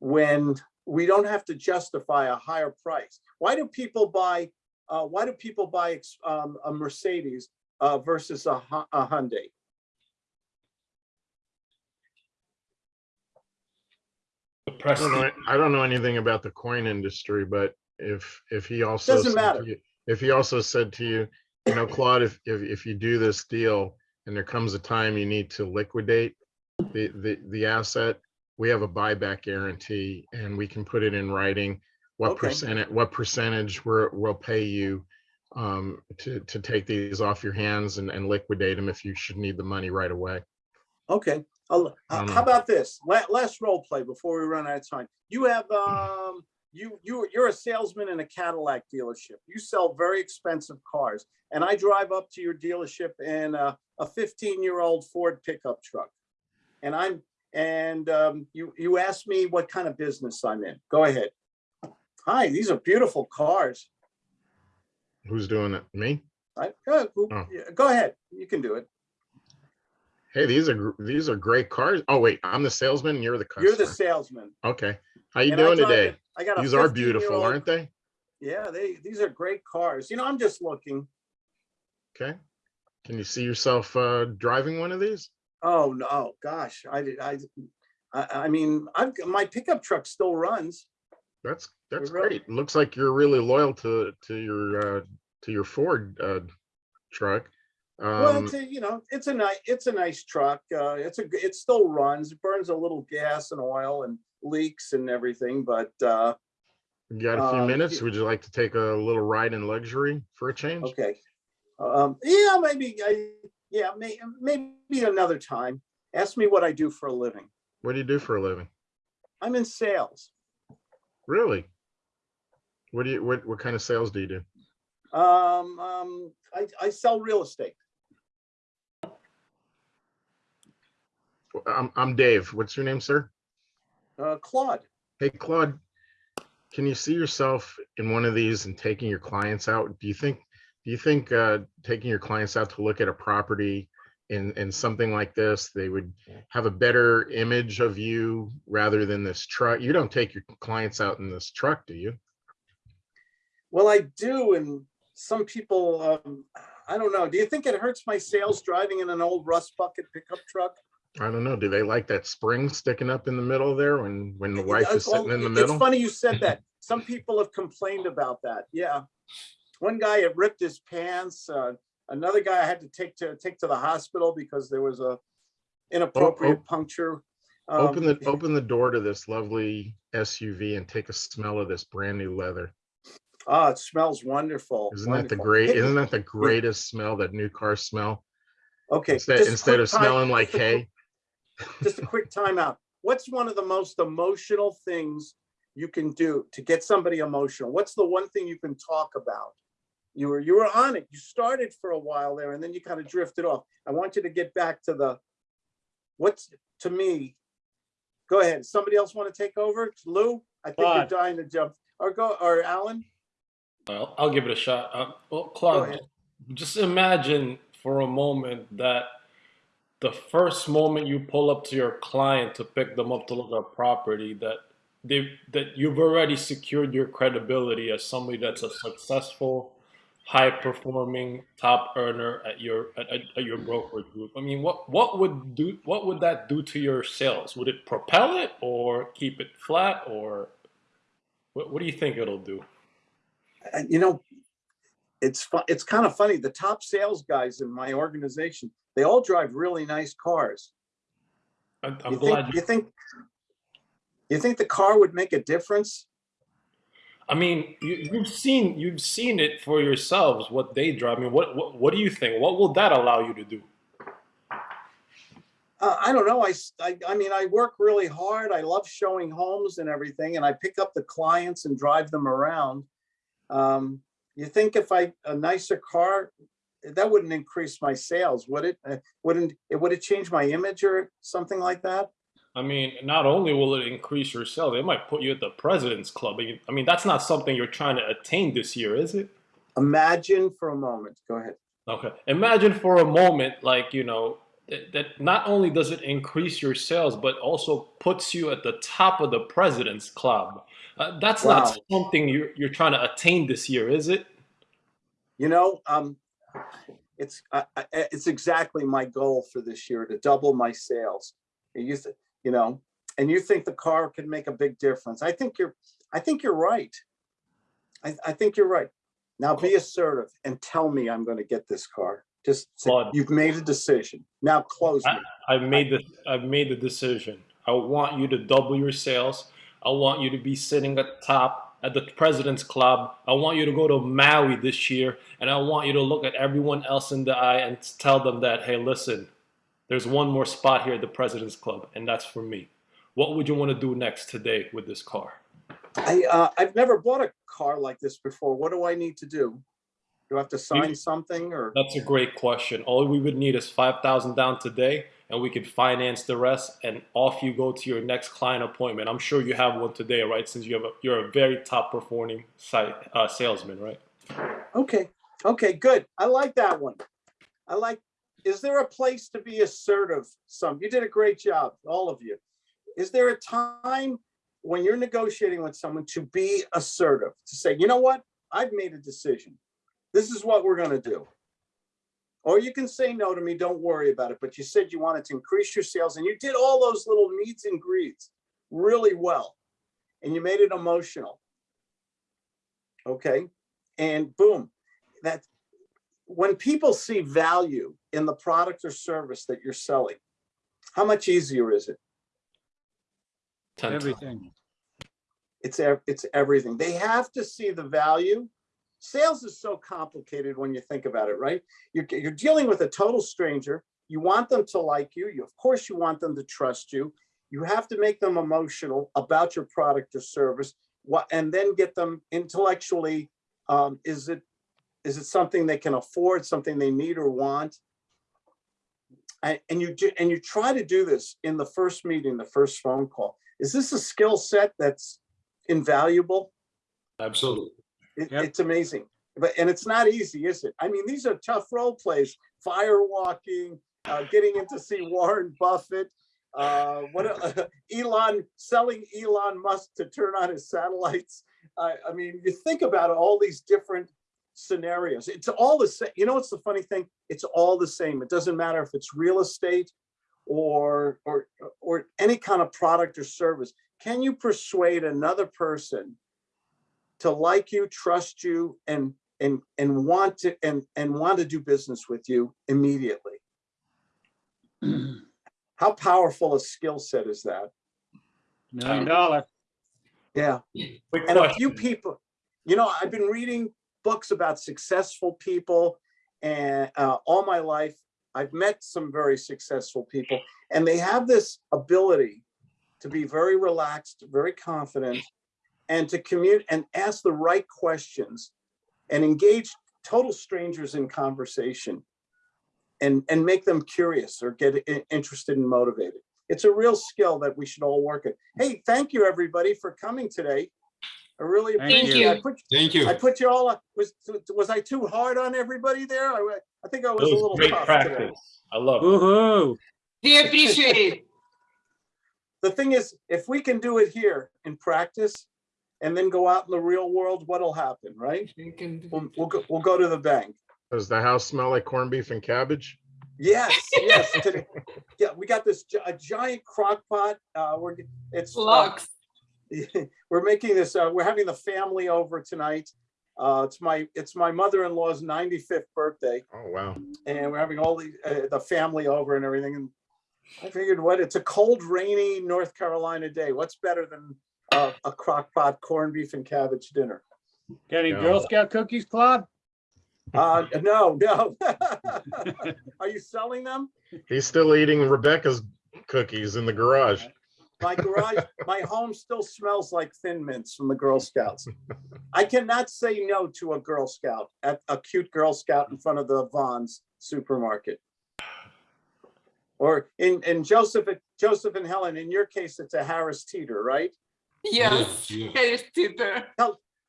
when we don't have to justify a higher price. Why do people buy, uh, why do people buy um, a Mercedes uh, versus a Hy- a Hyundai? The I don't know. I don't know anything about the coin industry, but if, if he also. Doesn't said to matter. you- If he also said to you, you know, Claude, if, if, if you do this deal and there comes a time you need to liquidate the, the, the asset, we have a buyback guarantee and we can put it in writing. What Okay. percentage, what percentage we're, we'll pay you um, to, to take these off your hands and, and liquidate them if you should need the money right away. Okay, uh, how about this? La- Last role play before we run out of time. You have, um, you, you, you're a salesman in a Cadillac dealership. You sell very expensive cars. And I drive up to your dealership in a, a fifteen-year-old Ford pickup truck. And I'm, and, um, you, you asked me what kind of business I'm in. Go ahead. Hi, these are beautiful cars. Who's doing it? Me? I, go, Oh. go ahead. You can do it. Hey, these are, these are great cars. Oh, wait, I'm the salesman and you're the You're the salesman. Okay. How you And doing drive today? I got These are beautiful, 15-year-old aren't they? Yeah, they, these are great cars. You know, I'm just looking. Okay. Can you see yourself uh, driving one of these? Oh, no, gosh, I, did- I, I, mean, I've, my pickup truck still runs. That's, that's great. Looks like you're really loyal to, to your, uh, to your Ford uh, truck. Well, Um, it's a, you know, it's a nice, it's a nice truck. Uh, it's a it still runs, it burns a little gas and oil and leaks and everything, but, uh, you got a few um, minutes? Would you like to take a little ride in luxury for a change? okay. Um, yeah, maybe, I, yeah, may, maybe another time. Ask me what I do for a living. What do you do for a living? I'm in sales. Really? What do you, what, what kind of sales do you do? Um, um, I, I sell real estate. I'm, I'm Dave. What's your name, sir? Uh, Claude. Hey, Claude, can you see yourself in one of these and taking your clients out? Do you think, do you think uh, taking your clients out to look at a property in, in something like this, they would have a better image of you rather than this truck. You don't take your clients out in this truck, do you? Well, I do, and some people, um, I don't know. Do you think it hurts my sales driving in an old rust bucket pickup truck? I don't know. Do they like that spring sticking up in the middle there when, when the wife is sitting in the middle? It's funny you said that. Some people have complained about that. Yeah. One guy had ripped his pants. Uh, another guy I had to take to take to the hospital because there was a inappropriate puncture. Open Um, the, open the door to this lovely SUV and take a smell of this brand new leather. Oh, it smells wonderful. Isn't that the great, isn't that the greatest smell that new cars smell? Okay. Instead, instead of time- smelling like just a hay. Just a quick timeout. What's one of the most emotional things you can do to get somebody emotional? What's the one thing you can talk about? You were, you were on it. You started for a while there and then you kind of drifted off. I want you to get back to the, what's, to me, go ahead. Somebody else want to take over? Lou? I think you're dying to jump. Or go, or Alan? Well, I'll give it a shot. Uh, well, Go Claude, just imagine for a moment that the first moment you pull up to your client to pick them up to look at a property, that they that you've already secured your credibility as somebody that's a successful, high performing top earner at your at, at, your brokerage group. I mean, what what would do what would that do to your sales? Would it propel it or keep it flat or what, what do you think it'll do? And you know, it's fu- it's kind of funny. The top sales guys in my organization, they all drive really nice cars. I- I'm You glad think, you you think, you think the car would make a difference? I mean, you, you've seen you've seen it for yourselves what they drive. I mean, what, what what do you think? What will that allow you to do? Uh, I don't know. I I mean, I work really hard. I love showing homes and everything, and I pick up the clients and drive them around. Um, you think if I, a nicer car, that wouldn't increase my sales, would it? Uh, Wouldn't, it would it change my image or something like that? I mean, not only will it increase your sales, it might put you at the president's club. I mean, that's not something you're trying to attain this year, is it? Imagine for a moment, go ahead. Okay. Imagine for a moment, like, you know, that, that not only does it increase your sales, but also puts you at the top of the president's club. Uh, that's Wow. not something you're, you're trying to attain this year, is it? You know, um, it's, I, it's exactly my goal for this year to double my sales. You used to, you know, and you think the car could make a big difference. I think you're, I think you're right. I, I think you're right. Now be assertive and tell me I'm going to get this car. Just say, Claude. you've made a decision. Now close me. I've made the I've made the decision. I want you to double your sales. I want you to be sitting at the top at the president's club. I want you to go to Maui this year, and I want you to look at everyone else in the eye and tell them that, hey, listen, there's one more spot here at the president's club, and that's for me. What would you want to do next today with this car? I, uh, I've never bought a car like this before. What do I need to do? Do I have to sign something or? That's a great question. All we would need is five thousand down today, and we could finance the rest, and off you go to your next client appointment. I'm sure you have one today, right? Since you have a, you're a very top performing site uh, salesman, right? Okay, okay, good. I like that one. I like, is there a place to be assertive? Some, you did a great job, all of you. Is there a time when you're negotiating with someone to be assertive, to say, you know what? I've made a decision. This is what we're gonna do. Or you can say no to me, don't worry about it, but you said you wanted to increase your sales and you did all those little meets and greets really well. And you made it emotional. Okay, and boom, that when people see value in the product or service that you're selling, how much easier is it? Everything. It's, it's everything. They have to see the value. Sales is so complicated when you think about it, right? You're, you're dealing with a total stranger. You want them to like you. You, of course, you want them to trust you. You have to make them emotional about your product or service. What, and then get them intellectually. Um, is it, is it something they can afford, something they need or want? And, and you do, and you try to do this in the first meeting, the first phone call. Is this a skill set that's invaluable? Absolutely. It, Yep. It's amazing, but, and it's not easy, is it? I mean, these are tough role plays, fire walking, uh, getting in to see Warren Buffett, uh, what, a- Elon, selling Elon Musk to turn on his satellites. I, I mean, you think about all these different scenarios. It's all the same. You know, what's the funny thing? It's all the same. It doesn't matter if it's real estate or, or, or any kind of product or service. Can you persuade another person to like you, trust you, and, and, and want to, and, and want to do business with you immediately? How powerful a skill set is that? Million dollar. Yeah. Quick And a few people, you know, I've been reading books about successful people and uh, all my life, I've met some very successful people and they have this ability to be very relaxed, very confident and to commute and ask the right questions and engage total strangers in conversation and, and make them curious or get interested and motivated. It's a real skill that we should all work at. Hey, thank you, everybody, for coming today. I really Thank appreciate you. it. I put, Thank you. I put you all, was, was I too hard on everybody there? I, I think I It was a little great tough today. I love it. Woo-hoo. We appreciate. The thing is, if we can do it here in practice and then go out in the real world, what'll happen, right? We can, we'll, we'll go, we'll go to the bank. Does the house smell like corned beef and cabbage? Yes, yes. today- Yeah, we got this, a giant crock pot. Uh, we're, it's. uh, Flux. we're making this, uh, we're having the family over tonight. Uh, it's my, it's my mother-in-law's 95th birthday Oh, wow. and we're having all the, uh, the family over and everything. And I figured what, it's a cold, rainy North Carolina day. What's better than uh, a crock pot corned beef and cabbage dinner? Got any Yeah. Girl Scout cookies, Claude? Uh, no, no. Are you selling them? He's still eating Rebecca's cookies in the garage. My garage, my home still smells like Thin Mints from the Girl Scouts. I cannot say no to a Girl Scout, at a cute Girl Scout in front of the Vons supermarket. Or in, in Joseph, Joseph and Helen, in your case, it's a Harris Teeter, right? Yes, yeah. Harris Teeter.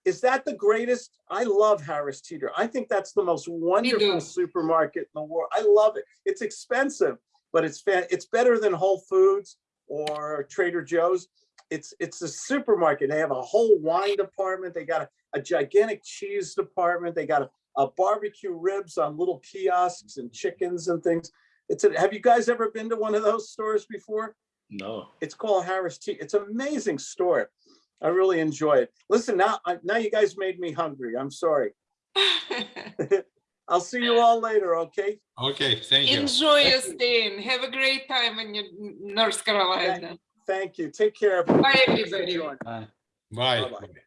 Is that the greatest? I love Harris Teeter. I think that's the most wonderful supermarket in the world. I love it. It's expensive, but it's fan, it's better than Whole Foods or Trader Joe's. It's, it's a supermarket. They have a whole wine department. They got a, a gigantic cheese department. They got a, a barbecue ribs on little kiosks and chickens and things. It's, a- have you guys ever been to one of those stores before? No. It's called Harris Tea. It's an amazing store. I really enjoy it. Listen, now, now you guys made me hungry. I'm sorry. I'll see you all later, okay? Okay, thank you. Enjoy your staying. Have a great time in your North Carolina. Thank you. Take care. Bye, everybody. everybody. Bye. Bye. Bye-bye. Bye.